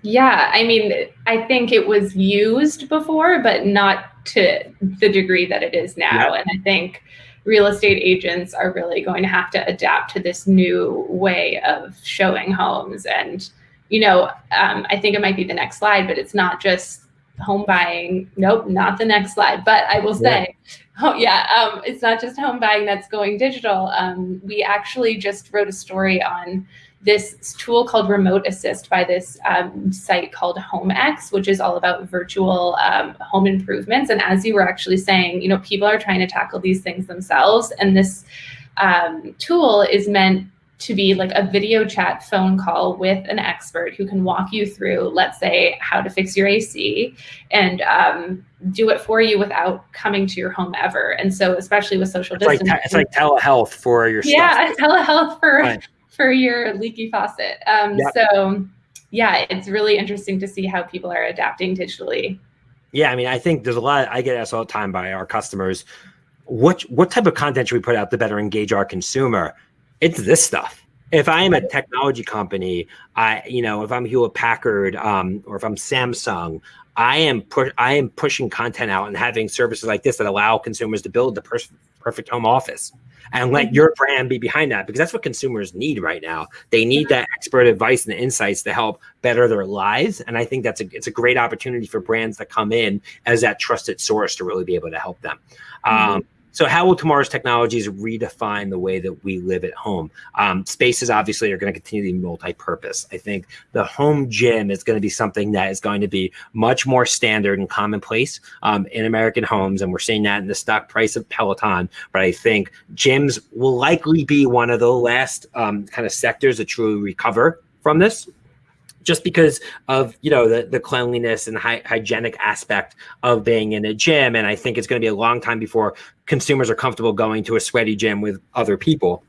Speaker 2: Yeah, I mean, I think it was used before, but not to the degree that it is now. Yeah. And I think real estate agents are really going to have to adapt to this new way of showing homes. And, you know, um, I think it might be the next slide, but it's not just home buying. Nope, not the next slide. But I will say, yeah. Oh yeah, um, it's not just home buying that's going digital. Um, we actually just wrote a story on this tool called Remote Assist by this um, site called HomeX, which is all about virtual um, home improvements. And as you were actually saying, you know, people are trying to tackle these things themselves, and this um, tool is meant to be like a video chat phone call with an expert who can walk you through, let's say, how to fix your AC and um, do it for you without coming to your home ever. And so, especially with social
Speaker 1: it's
Speaker 2: distancing,
Speaker 1: like it's like telehealth for your
Speaker 2: yeah, stuff. telehealth for right. for your leaky faucet. Um, yep. So, yeah, it's really interesting to see how people are adapting digitally.
Speaker 1: Yeah, I mean, I think there's a lot. I get asked all the time by our customers what what type of content should we put out to better engage our consumer it's this stuff. If I am a technology company, I you know if I'm Hewlett Packard um, or if I'm Samsung, I am pu- I am pushing content out and having services like this that allow consumers to build the per- perfect home office and let mm-hmm. your brand be behind that because that's what consumers need right now. They need that expert advice and insights to help better their lives. And I think that's a it's a great opportunity for brands to come in as that trusted source to really be able to help them. Mm-hmm. Um, so how will tomorrow's technologies redefine the way that we live at home? Um, spaces obviously are going to continue to be multi-purpose. I think the home gym is going to be something that is going to be much more standard and commonplace um, in American homes. And we're seeing that in the stock price of Peloton. But I think gyms will likely be one of the last um, kind of sectors that truly recover from this just because of you know the, the cleanliness and hy- hygienic aspect of being in a gym and i think it's going to be a long time before consumers are comfortable going to a sweaty gym with other people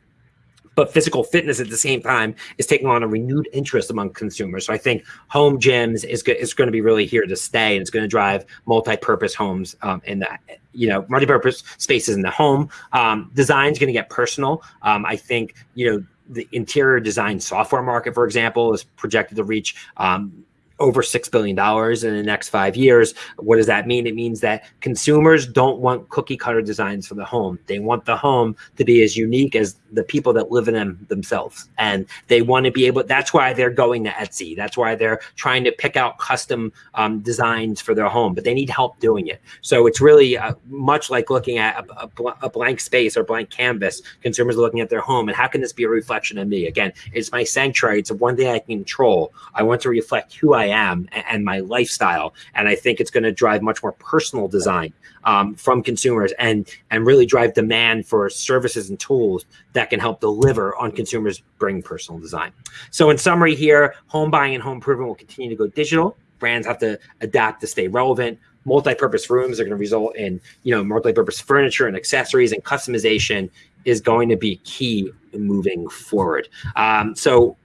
Speaker 1: but physical fitness at the same time is taking on a renewed interest among consumers. So I think home gyms is, go- is going to be really here to stay, and it's going to drive multi-purpose homes um, in the you know multi-purpose spaces in the home. Um, Design is going to get personal. Um, I think you know the interior design software market, for example, is projected to reach um, over $6 billion in the next five years. What does that mean? It means that consumers don't want cookie cutter designs for the home. They want the home to be as unique as the people that live in them themselves. And they want to be able, that's why they're going to Etsy. That's why they're trying to pick out custom um, designs for their home, but they need help doing it. So it's really uh, much like looking at a, a, a blank space or blank canvas. Consumers are looking at their home and how can this be a reflection of me? Again, it's my sanctuary. It's one thing I can control. I want to reflect who I I am and my lifestyle. And I think it's going to drive much more personal design um, from consumers and and really drive demand for services and tools that can help deliver on consumers bring personal design. So in summary here, home buying and home improvement will continue to go digital. Brands have to adapt to stay relevant multi-purpose rooms are going to result in you know multi-purpose furniture and accessories and customization is going to be key moving forward um, so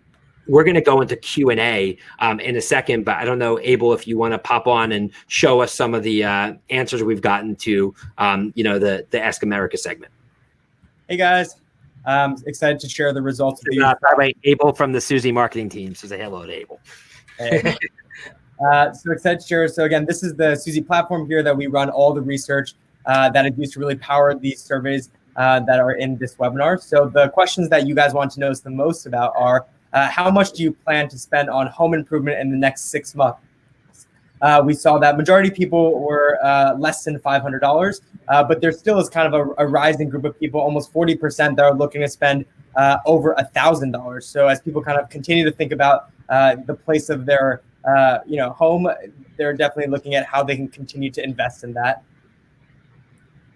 Speaker 1: we're going to go into q&a um, in a second but i don't know abel if you want to pop on and show us some of the uh, answers we've gotten to um, you know the the ask america segment
Speaker 3: hey guys i'm excited to share the results
Speaker 1: with you. Uh, by the way abel from the suzy marketing team says hello to abel hey.
Speaker 3: Uh, so excited to share. So again, this is the Suzy platform here that we run all the research uh, that is used to really power these surveys uh, that are in this webinar. So the questions that you guys want to know the most about are, uh, how much do you plan to spend on home improvement in the next six months? Uh, we saw that majority people were uh, less than $500, but there still is kind of a, a, rising group of people, almost 40% that are looking to spend over $1,000. So as people kind of continue to think about the place of their uh, you know, home, they're definitely looking at how they can continue to invest in that.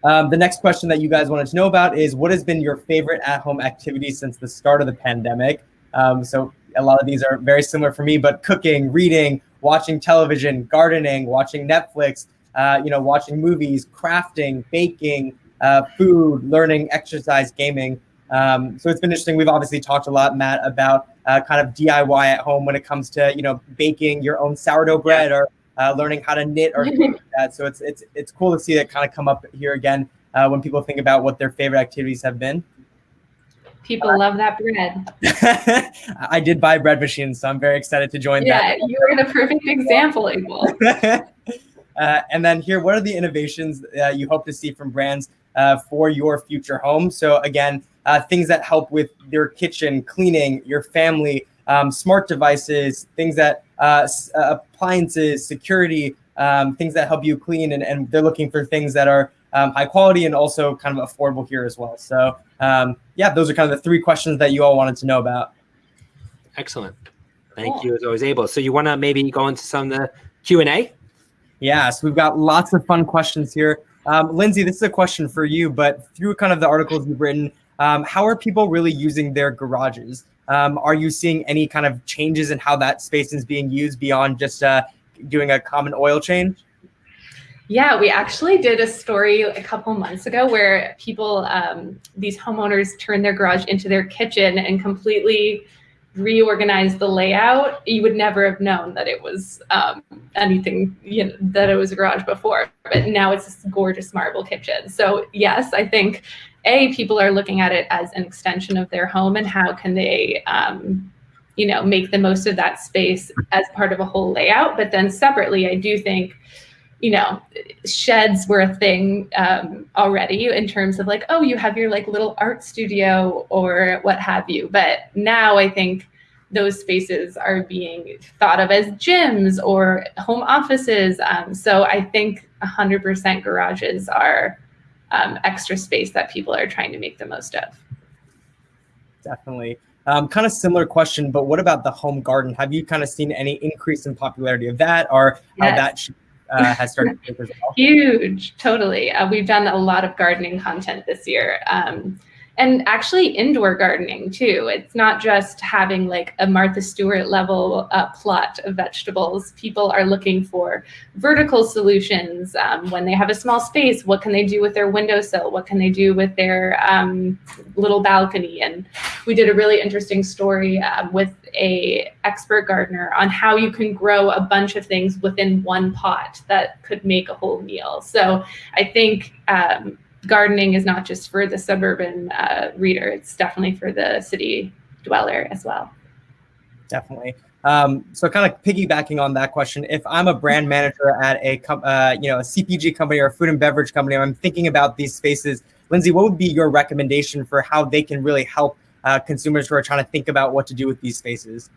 Speaker 3: Um, the next question that you guys wanted to know about is what has been your favorite at-home activity since the start of the pandemic? Um, so a lot of these are very similar for me, but cooking, reading, watching television, gardening, watching Netflix, uh, you know, watching movies, crafting, baking, uh, food, learning, exercise, gaming. Um, so it's been interesting. We've obviously talked a lot, Matt, about uh, kind of DIY at home when it comes to you know baking your own sourdough bread or uh, learning how to knit or like that. So it's it's it's cool to see that kind of come up here again uh, when people think about what their favorite activities have been.
Speaker 2: People love that bread.
Speaker 3: I did buy bread machines, so I'm very excited to join
Speaker 2: yeah,
Speaker 3: that.
Speaker 2: Yeah, you were the perfect example, Abel.
Speaker 3: uh, and then here, what are the innovations uh, you hope to see from brands uh, for your future home? So again, uh, things that help with your kitchen, cleaning, your family, um, smart devices, things that uh, uh, appliances, security, um, things that help you clean, and, and they're looking for things that are um, high quality and also kind of affordable here as well. So um, yeah, those are kind of the three questions that you all wanted to know about.
Speaker 1: Excellent. Thank cool. you as always, Abel. So you want to maybe go into some of the Q&A?
Speaker 3: Yeah, so we've got lots of fun questions here. Um, Lindsay, this is a question for you, but through kind of the articles you've written, um, how are people really using their garages? Um, are you seeing any kind of changes in how that space is being used beyond just uh, doing a common oil change?
Speaker 2: Yeah, we actually did a story a couple months ago where people, um, these homeowners turned their garage into their kitchen and completely reorganized the layout. You would never have known that it was um, anything, you know, that it was a garage before, but now it's this gorgeous marble kitchen. So yes, I think a people are looking at it as an extension of their home and how can they um, you know make the most of that space as part of a whole layout but then separately i do think you know sheds were a thing um, already in terms of like oh you have your like little art studio or what have you but now i think those spaces are being thought of as gyms or home offices um, so i think 100% garages are um, extra space that people are trying to make the most of.
Speaker 3: Definitely. Um, kind of similar question, but what about the home garden? Have you kind of seen any increase in popularity of that or how yes. that uh, has started to as well?
Speaker 2: Huge, totally. Uh, we've done a lot of gardening content this year. Um, and actually indoor gardening too. It's not just having like a Martha Stewart level uh, plot of vegetables. People are looking for vertical solutions um, when they have a small space. What can they do with their windowsill? What can they do with their um, little balcony? And we did a really interesting story uh, with a expert gardener on how you can grow a bunch of things within one pot that could make a whole meal. So I think um, gardening is not just for the suburban uh, reader, it's definitely for the city dweller as well.
Speaker 3: Definitely. Um, so kind of piggybacking on that question, if I'm a brand manager at a uh, you know a CPG company or a food and beverage company, I'm thinking about these spaces. Lindsay, what would be your recommendation for how they can really help uh, consumers who are trying to think about what to do with these spaces?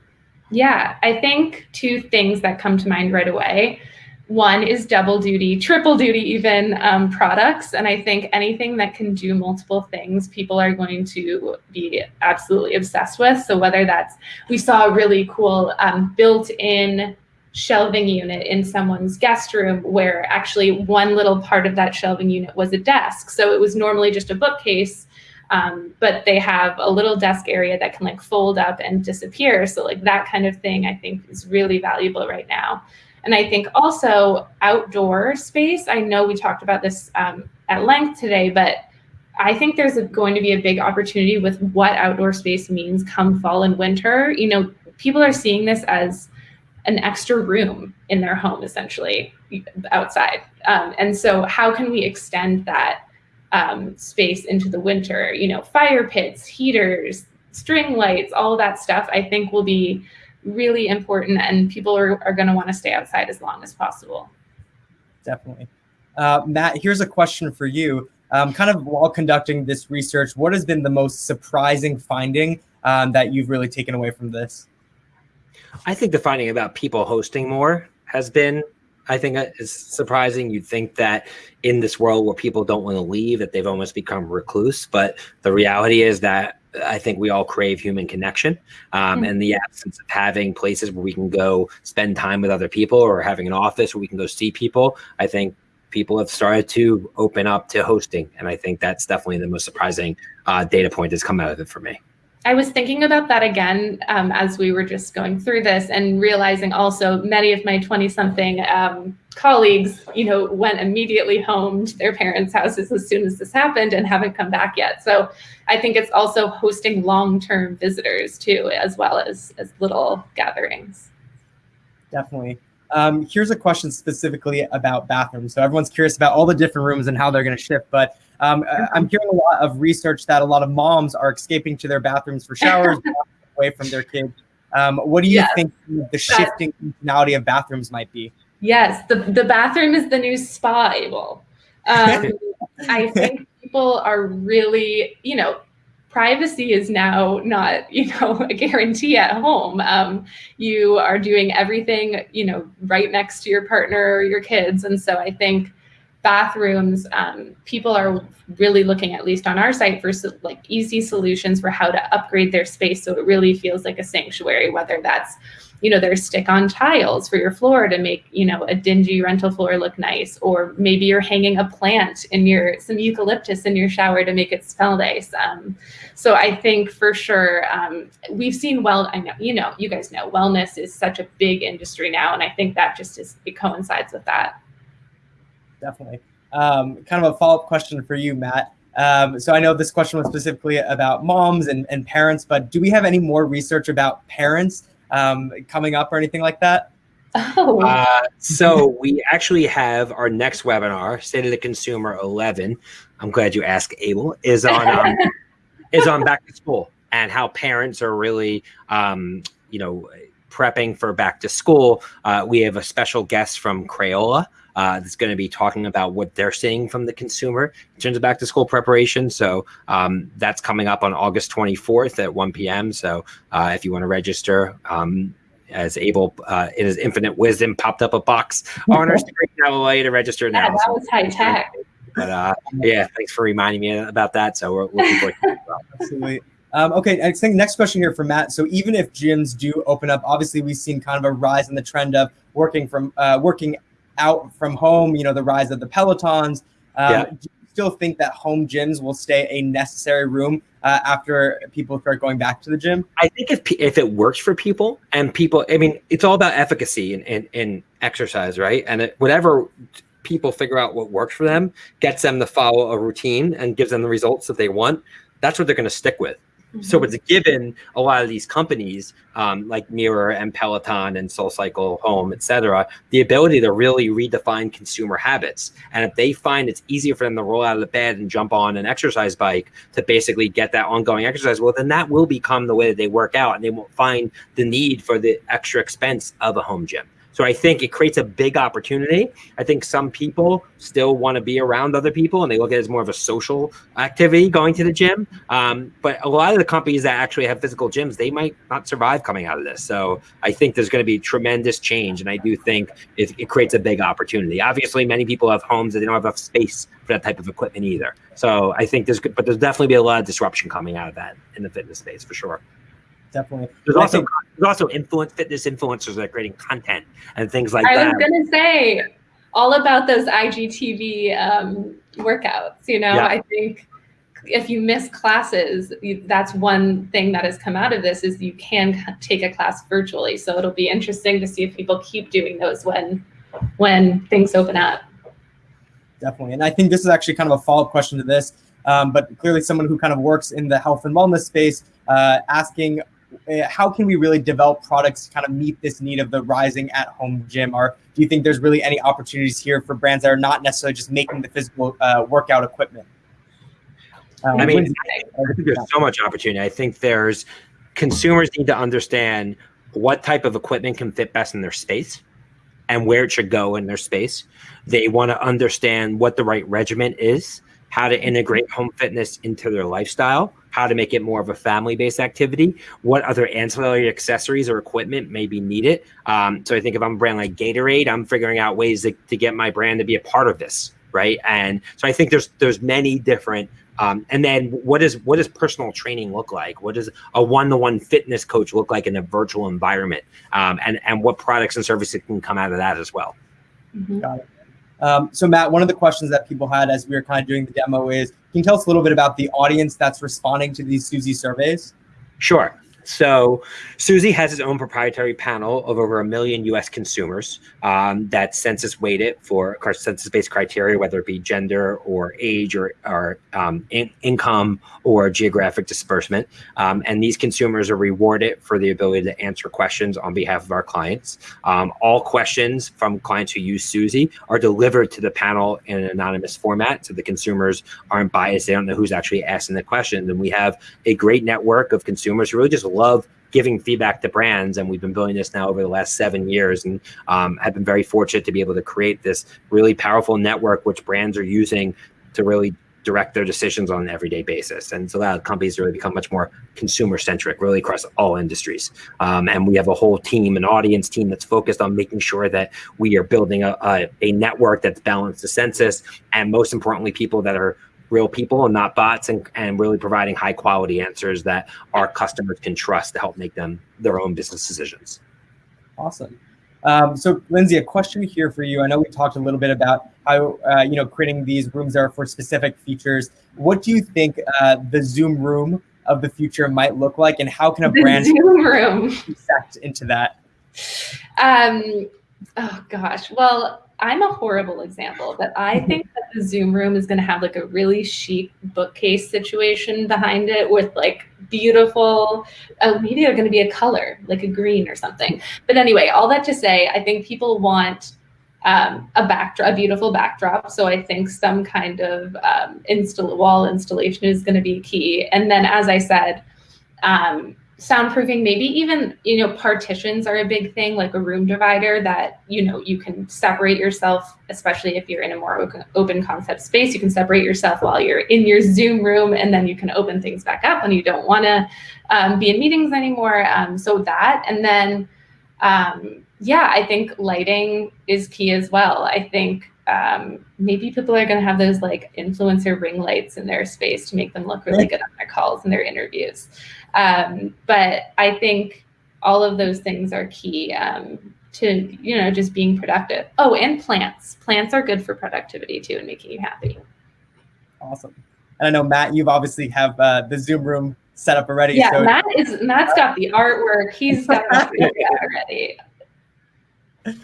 Speaker 2: Yeah, I think two things that come to mind right away. One is double duty, triple duty even um, products. And I think anything that can do multiple things, people are going to be absolutely obsessed with. So whether that's, we saw a really cool um, built-in shelving unit in someone's guest room where actually one little part of that shelving unit was a desk. So it was normally just a bookcase, um, but they have a little desk area that can like fold up and disappear. So like that kind of thing I think is really valuable right now. And I think also outdoor space, I know we talked about this um, at length today, but I think there's a, going to be a big opportunity with what outdoor space means come fall and winter. You know, people are seeing this as an extra room in their home, essentially, outside. Um, and so, how can we extend that um, space into the winter? You know, fire pits, heaters, string lights, all that stuff, I think will be really important, and people are, are going to want to stay outside as long as possible.
Speaker 3: Definitely. Uh, Matt, here's a question for you. Um, kind of while conducting this research, what has been the most surprising finding um, that you've really taken away from this?
Speaker 1: I think the finding about people hosting more has been, I think, uh, is surprising. You'd think that in this world where people don't want to leave, that they've almost become recluse. But the reality is that I think we all crave human connection, um, mm-hmm. and the absence of having places where we can go spend time with other people, or having an office where we can go see people. I think people have started to open up to hosting, and I think that's definitely the most surprising uh, data point that's come out of it for me.
Speaker 2: I was thinking about that again um, as we were just going through this and realizing also many of my 20 something um, colleagues, you know, went immediately home to their parents' houses as soon as this happened and haven't come back yet. So I think it's also hosting long-term visitors too, as well as, as little gatherings.
Speaker 3: Definitely. Um, here's a question specifically about bathrooms. So everyone's curious about all the different rooms and how they're going to shift, but um, I'm hearing a lot of research that a lot of moms are escaping to their bathrooms for showers away from their kids. Um, what do you yes. think the shifting functionality of bathrooms might be?
Speaker 2: Yes, the, the bathroom is the new spa, Abel. Um, I think people are really, you know, privacy is now not, you know, a guarantee at home. Um, you are doing everything, you know, right next to your partner or your kids. And so I think bathrooms, um, people are really looking, at least on our site, for like easy solutions for how to upgrade their space so it really feels like a sanctuary, whether that's you know, there's stick-on tiles for your floor to make, you know, a dingy rental floor look nice, or maybe you're hanging a plant in your some eucalyptus in your shower to make it smell nice. Um, so I think for sure um, we've seen well. I know you know you guys know wellness is such a big industry now, and I think that just is it coincides with that
Speaker 3: definitely. Um, kind of a follow up question for you, Matt. Um, so I know this question was specifically about moms and, and parents, but do we have any more research about parents um, coming up or anything like that?
Speaker 1: Oh. Uh, so we actually have our next webinar, State of the Consumer 11. I'm glad you asked, Abel. Is on um, is on back to school and how parents are really, um, you know, prepping for back to school. Uh, we have a special guest from Crayola uh, that's going to be talking about what they're seeing from the consumer in terms of back to school preparation. So um, that's coming up on August 24th at 1 p.m. So uh, if you want to register, um, as Abel uh, in his infinite wisdom popped up a box on our screen. I will allow you to register now.
Speaker 2: Yeah, that was high tech.
Speaker 1: But uh, yeah, thanks for reminding me about that. So we're looking forward to
Speaker 3: well. Absolutely. Um, okay, I think next question here for Matt. So even if gyms do open up, obviously we've seen kind of a rise in the trend of working from uh, working out from home, you know, the rise of the Pelotons. Um, yeah. Do you still think that home gyms will stay a necessary room uh, after people start going back to the gym?
Speaker 1: I think if, if it works for people and people, I mean, it's all about efficacy and, and, and exercise, right? And it, whatever people figure out what works for them, gets them to follow a routine and gives them the results that they want, that's what they're going to stick with. So it's given a lot of these companies um, like Mirror and Peloton and SoulCycle Home, et cetera, the ability to really redefine consumer habits. And if they find it's easier for them to roll out of the bed and jump on an exercise bike to basically get that ongoing exercise, well, then that will become the way that they work out and they won't find the need for the extra expense of a home gym. So I think it creates a big opportunity. I think some people still want to be around other people and they look at it as more of a social activity going to the gym. Um, but a lot of the companies that actually have physical gyms, they might not survive coming out of this. So I think there's going to be tremendous change. And I do think it, it creates a big opportunity. Obviously, many people have homes that they don't have enough space for that type of equipment either. So I think there's, but there's definitely be a lot of disruption coming out of that in the fitness space for sure.
Speaker 3: Definitely.
Speaker 1: There's also there's also influence fitness influencers that are creating content and things like I that.
Speaker 2: I was gonna say all about those IGTV um, workouts. You know, yeah. I think if you miss classes, you, that's one thing that has come out of this is you can take a class virtually. So it'll be interesting to see if people keep doing those when when things open up.
Speaker 3: Definitely, and I think this is actually kind of a follow up question to this. Um, but clearly, someone who kind of works in the health and wellness space, uh, asking how can we really develop products to kind of meet this need of the rising at home gym? Or do you think there's really any opportunities here for brands that are not necessarily just making the physical uh, workout equipment?
Speaker 1: Um, I mean, I think there's so much opportunity. I think there's consumers need to understand what type of equipment can fit best in their space and where it should go in their space. They want to understand what the right regimen is, how to integrate home fitness into their lifestyle, how to make it more of a family-based activity, what other ancillary accessories or equipment may be needed. Um, so I think if I'm a brand like Gatorade, I'm figuring out ways to, to get my brand to be a part of this, right? And so I think there's there's many different um, and then what is what does personal training look like? What does a one-to-one fitness coach look like in a virtual environment? Um, and and what products and services can come out of that as well?
Speaker 3: Mm-hmm. Got it. Um, so Matt, one of the questions that people had as we were kind of doing the demo is, can you tell us a little bit about the audience that's responding to these Suzy surveys?
Speaker 1: Sure. So Suzy has its own proprietary panel of over a million U.S. consumers um, that census weighted for census-based criteria, whether it be gender or age or, or um, in income or geographic disbursement. Um, and these consumers are rewarded for the ability to answer questions on behalf of our clients. Um, all questions from clients who use Suzy are delivered to the panel in an anonymous format, so the consumers aren't biased. They don't know who's actually asking the questions. And we have a great network of consumers who really just love giving feedback to brands and we've been building this now over the last seven years and um, have been very fortunate to be able to create this really powerful network which brands are using to really direct their decisions on an everyday basis. And so that companies really become much more consumer centric really across all industries. Um, and we have a whole team an audience team that's focused on making sure that we are building a, a, a network that's balanced the census and most importantly people that are real people and not bots and, and really providing high quality answers that our customers can trust to help make them their own business decisions.
Speaker 3: Awesome. Um, so Lindsay, a question here for you. I know we talked a little bit about how, uh, you know, creating these rooms are for specific features. What do you think uh, the Zoom room of the future might look like and how can a
Speaker 2: the
Speaker 3: brand
Speaker 2: Zoom room
Speaker 3: into that?
Speaker 2: Um, oh gosh. Well, I'm a horrible example, but I think that the Zoom room is going to have like a really chic bookcase situation behind it with like beautiful, uh, maybe they're going to be a color, like a green or something. But anyway, all that to say, I think people want um, a backdrop, a beautiful backdrop. So I think some kind of um, install wall installation is going to be key. And then, as I said, um, soundproofing maybe even you know partitions are a big thing like a room divider that you know you can separate yourself especially if you're in a more open concept space you can separate yourself while you're in your zoom room and then you can open things back up when you don't want to um, be in meetings anymore um, so that and then um, yeah i think lighting is key as well. I think um, maybe people are going to have those like influencer ring lights in their space to make them look really good on their calls and their interviews. Um, but I think all of those things are key um, to, you know, just being productive. Oh, and plants. Plants are good for productivity too and making you happy.
Speaker 3: Awesome. And I know Matt, you've obviously have uh, the Zoom room set up already.
Speaker 2: Yeah, so Matt is Matt's got the artwork. He's got it already.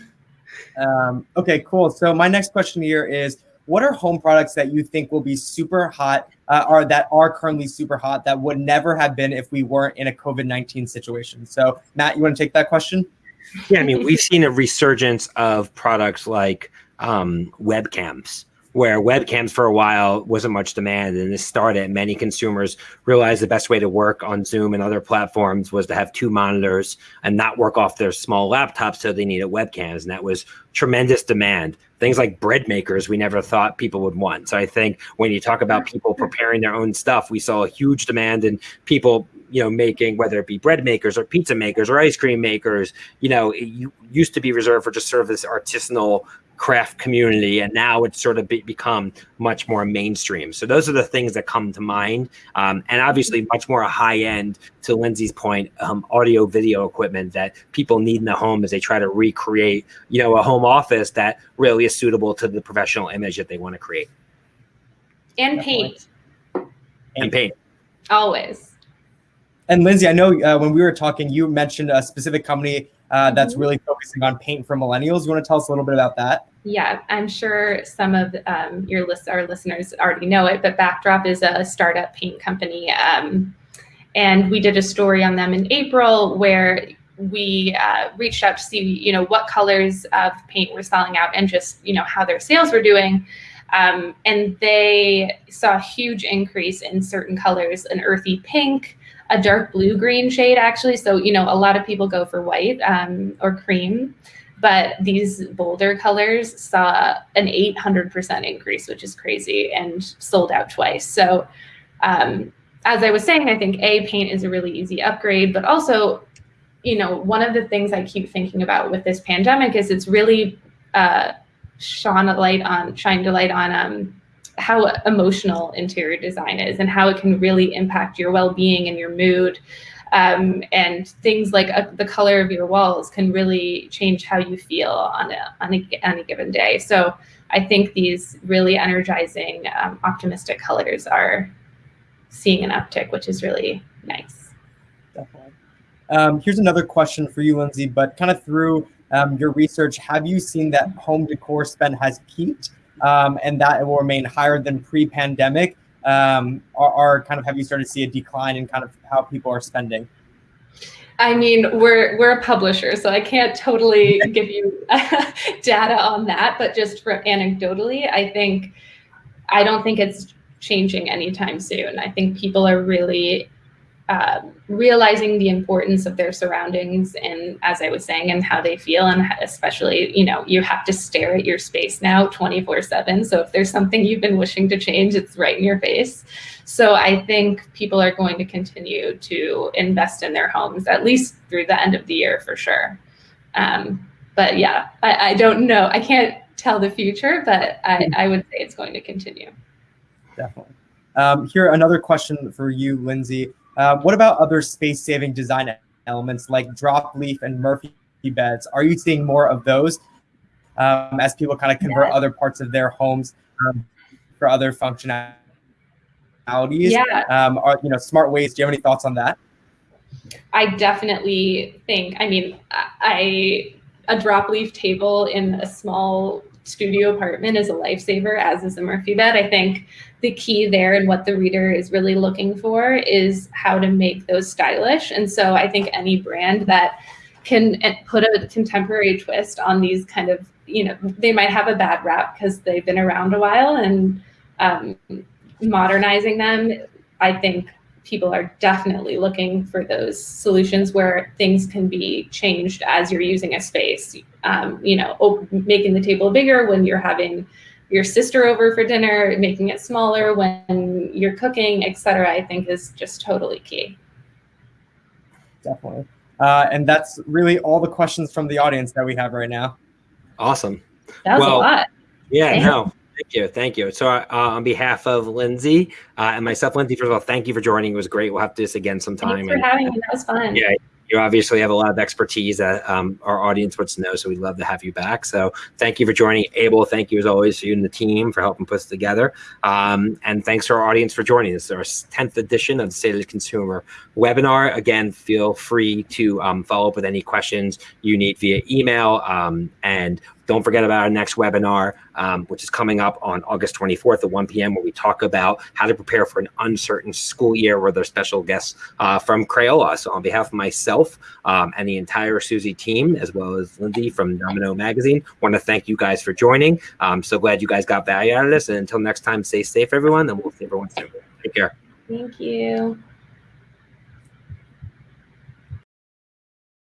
Speaker 3: Um, okay, cool. So my next question here is, what are home products that you think will be super hot, uh, or that are currently super hot that would never have been if we weren't in a COVID nineteen situation? So Matt, you want to take that question?
Speaker 1: Yeah, I mean, we've seen a resurgence of products like um, webcams where webcams for a while wasn't much demand and this started many consumers realized the best way to work on zoom and other platforms was to have two monitors and not work off their small laptops so they needed webcams and that was tremendous demand. Things like bread makers we never thought people would want. So i think when you talk about people mm-hmm. preparing their own stuff we saw a huge demand and people you know, making whether it be bread makers or pizza makers or ice cream makers. You know, it used to be reserved for just sort of this artisanal craft community and now it's sort of be become much more mainstream. So those are the things that come to mind. Um, and obviously much more a high end to lindsay's point um, audio video equipment that people need in the home as they try to recreate you know a home office that really is suitable to the professional image that they want to create.
Speaker 2: And paint.
Speaker 1: And paint.
Speaker 2: Always.
Speaker 3: And lindsay i know uh, when we were talking you mentioned a specific company uh, that's mm-hmm. really focusing on paint for millennials. You want to tell us a little bit about that?
Speaker 2: Yeah, I'm sure some of um, your list, our listeners already know it, but Backdrop is a startup paint company. Um, and we did a story on them in April where we uh, reached out to see, you know, what colors of paint were selling out and just, you know, how their sales were doing. Um, and they saw a huge increase in certain colors, an earthy pink, a dark blue green shade actually. So, you know, a lot of people go for white um, or cream, but these bolder colors saw an 800% increase, which is crazy and sold out twice. So, um, as I was saying, I think A, paint is a really easy upgrade, but also, you know, one of the things I keep thinking about with this pandemic is it's really uh, shone a light on, shined a light on um, how emotional interior design is and how it can really impact your well-being and your mood. Um, and things like uh, the color of your walls can really change how you feel on a, on a, on a given day. So i think these really energizing um, optimistic colors are seeing an uptick which is really nice.
Speaker 3: Definitely. Um, here's another question for you lindsay but kind of through um, your research have you seen that home decor spend has peaked um, and that it will remain higher than pre-pandemic? Um, or, or kind of have you started to see a decline in kind of how people are spending?
Speaker 2: I mean, we're we're a publisher, so I can't totally give you data on that. But just for anecdotally, I think I don't think it's changing anytime soon. I think people are really um, realizing the importance of their surroundings and as i was saying and how they feel and especially you know you have to stare at your space now 24 7 so if there's something you've been wishing to change it's right in your face. So i think people are going to continue to invest in their homes at least through the end of the year for sure. Um, but yeah I, I, don't know. I can't tell the future but I, I would say it's going to continue.
Speaker 3: Definitely. Um, here another question for you lindsay uh, what about other space-saving design elements like drop leaf and Murphy beds? Are you seeing more of those um, as people kind of convert yeah. other parts of their homes um, for other functionalities?
Speaker 2: Yeah.
Speaker 3: Um, are you know smart ways? Do you have any thoughts on that?
Speaker 2: I definitely think. I mean, I a drop leaf table in a small studio apartment is a lifesaver, as is the Murphy bed. I think the key there and what the reader is really looking for is how to make those stylish. And so I think any brand that can put a contemporary twist on these kind of, you know, they might have a bad rap because they've been around a while and um, modernizing them, I think people are definitely looking for those solutions where things can be changed as you're using a space. Um, you know, making the table bigger when you're having your sister over for dinner, making it smaller when you're cooking, etc. I think is just totally key.
Speaker 3: Definitely. Uh, and that's really all the questions from the audience that we have right now.
Speaker 1: Awesome.
Speaker 2: That was well, a lot.
Speaker 1: Yeah, Damn. no. Thank you. Thank you. So, uh, on behalf of Lindsay uh, and myself, Lindsay, first of all, thank you for joining. It was great. We'll have to do this again sometime.
Speaker 2: Thanks for and, having me. That was fun.
Speaker 1: Yeah, you obviously have a lot of expertise that um, our audience wants to know. So we'd love to have you back. So thank you for joining. Abel, thank you as always to you and the team for helping put this together. Um, and thanks to our audience for joining us. Our 10th edition of the State of the Consumer webinar. Again, feel free to um, follow up with any questions you need via email. Um, and don't forget about our next webinar, um, which is coming up on August 24th at 1 p.m., where we talk about how to prepare for an uncertain school year with our special guests uh, from Crayola. So on behalf of myself um, and the entire Suzy team, as well as Lindsay from Domino Magazine, want to thank you guys for joining. I'm so glad you guys got value out of this. And until next time, stay safe, everyone, and we'll see everyone soon. Take care.
Speaker 2: Thank you.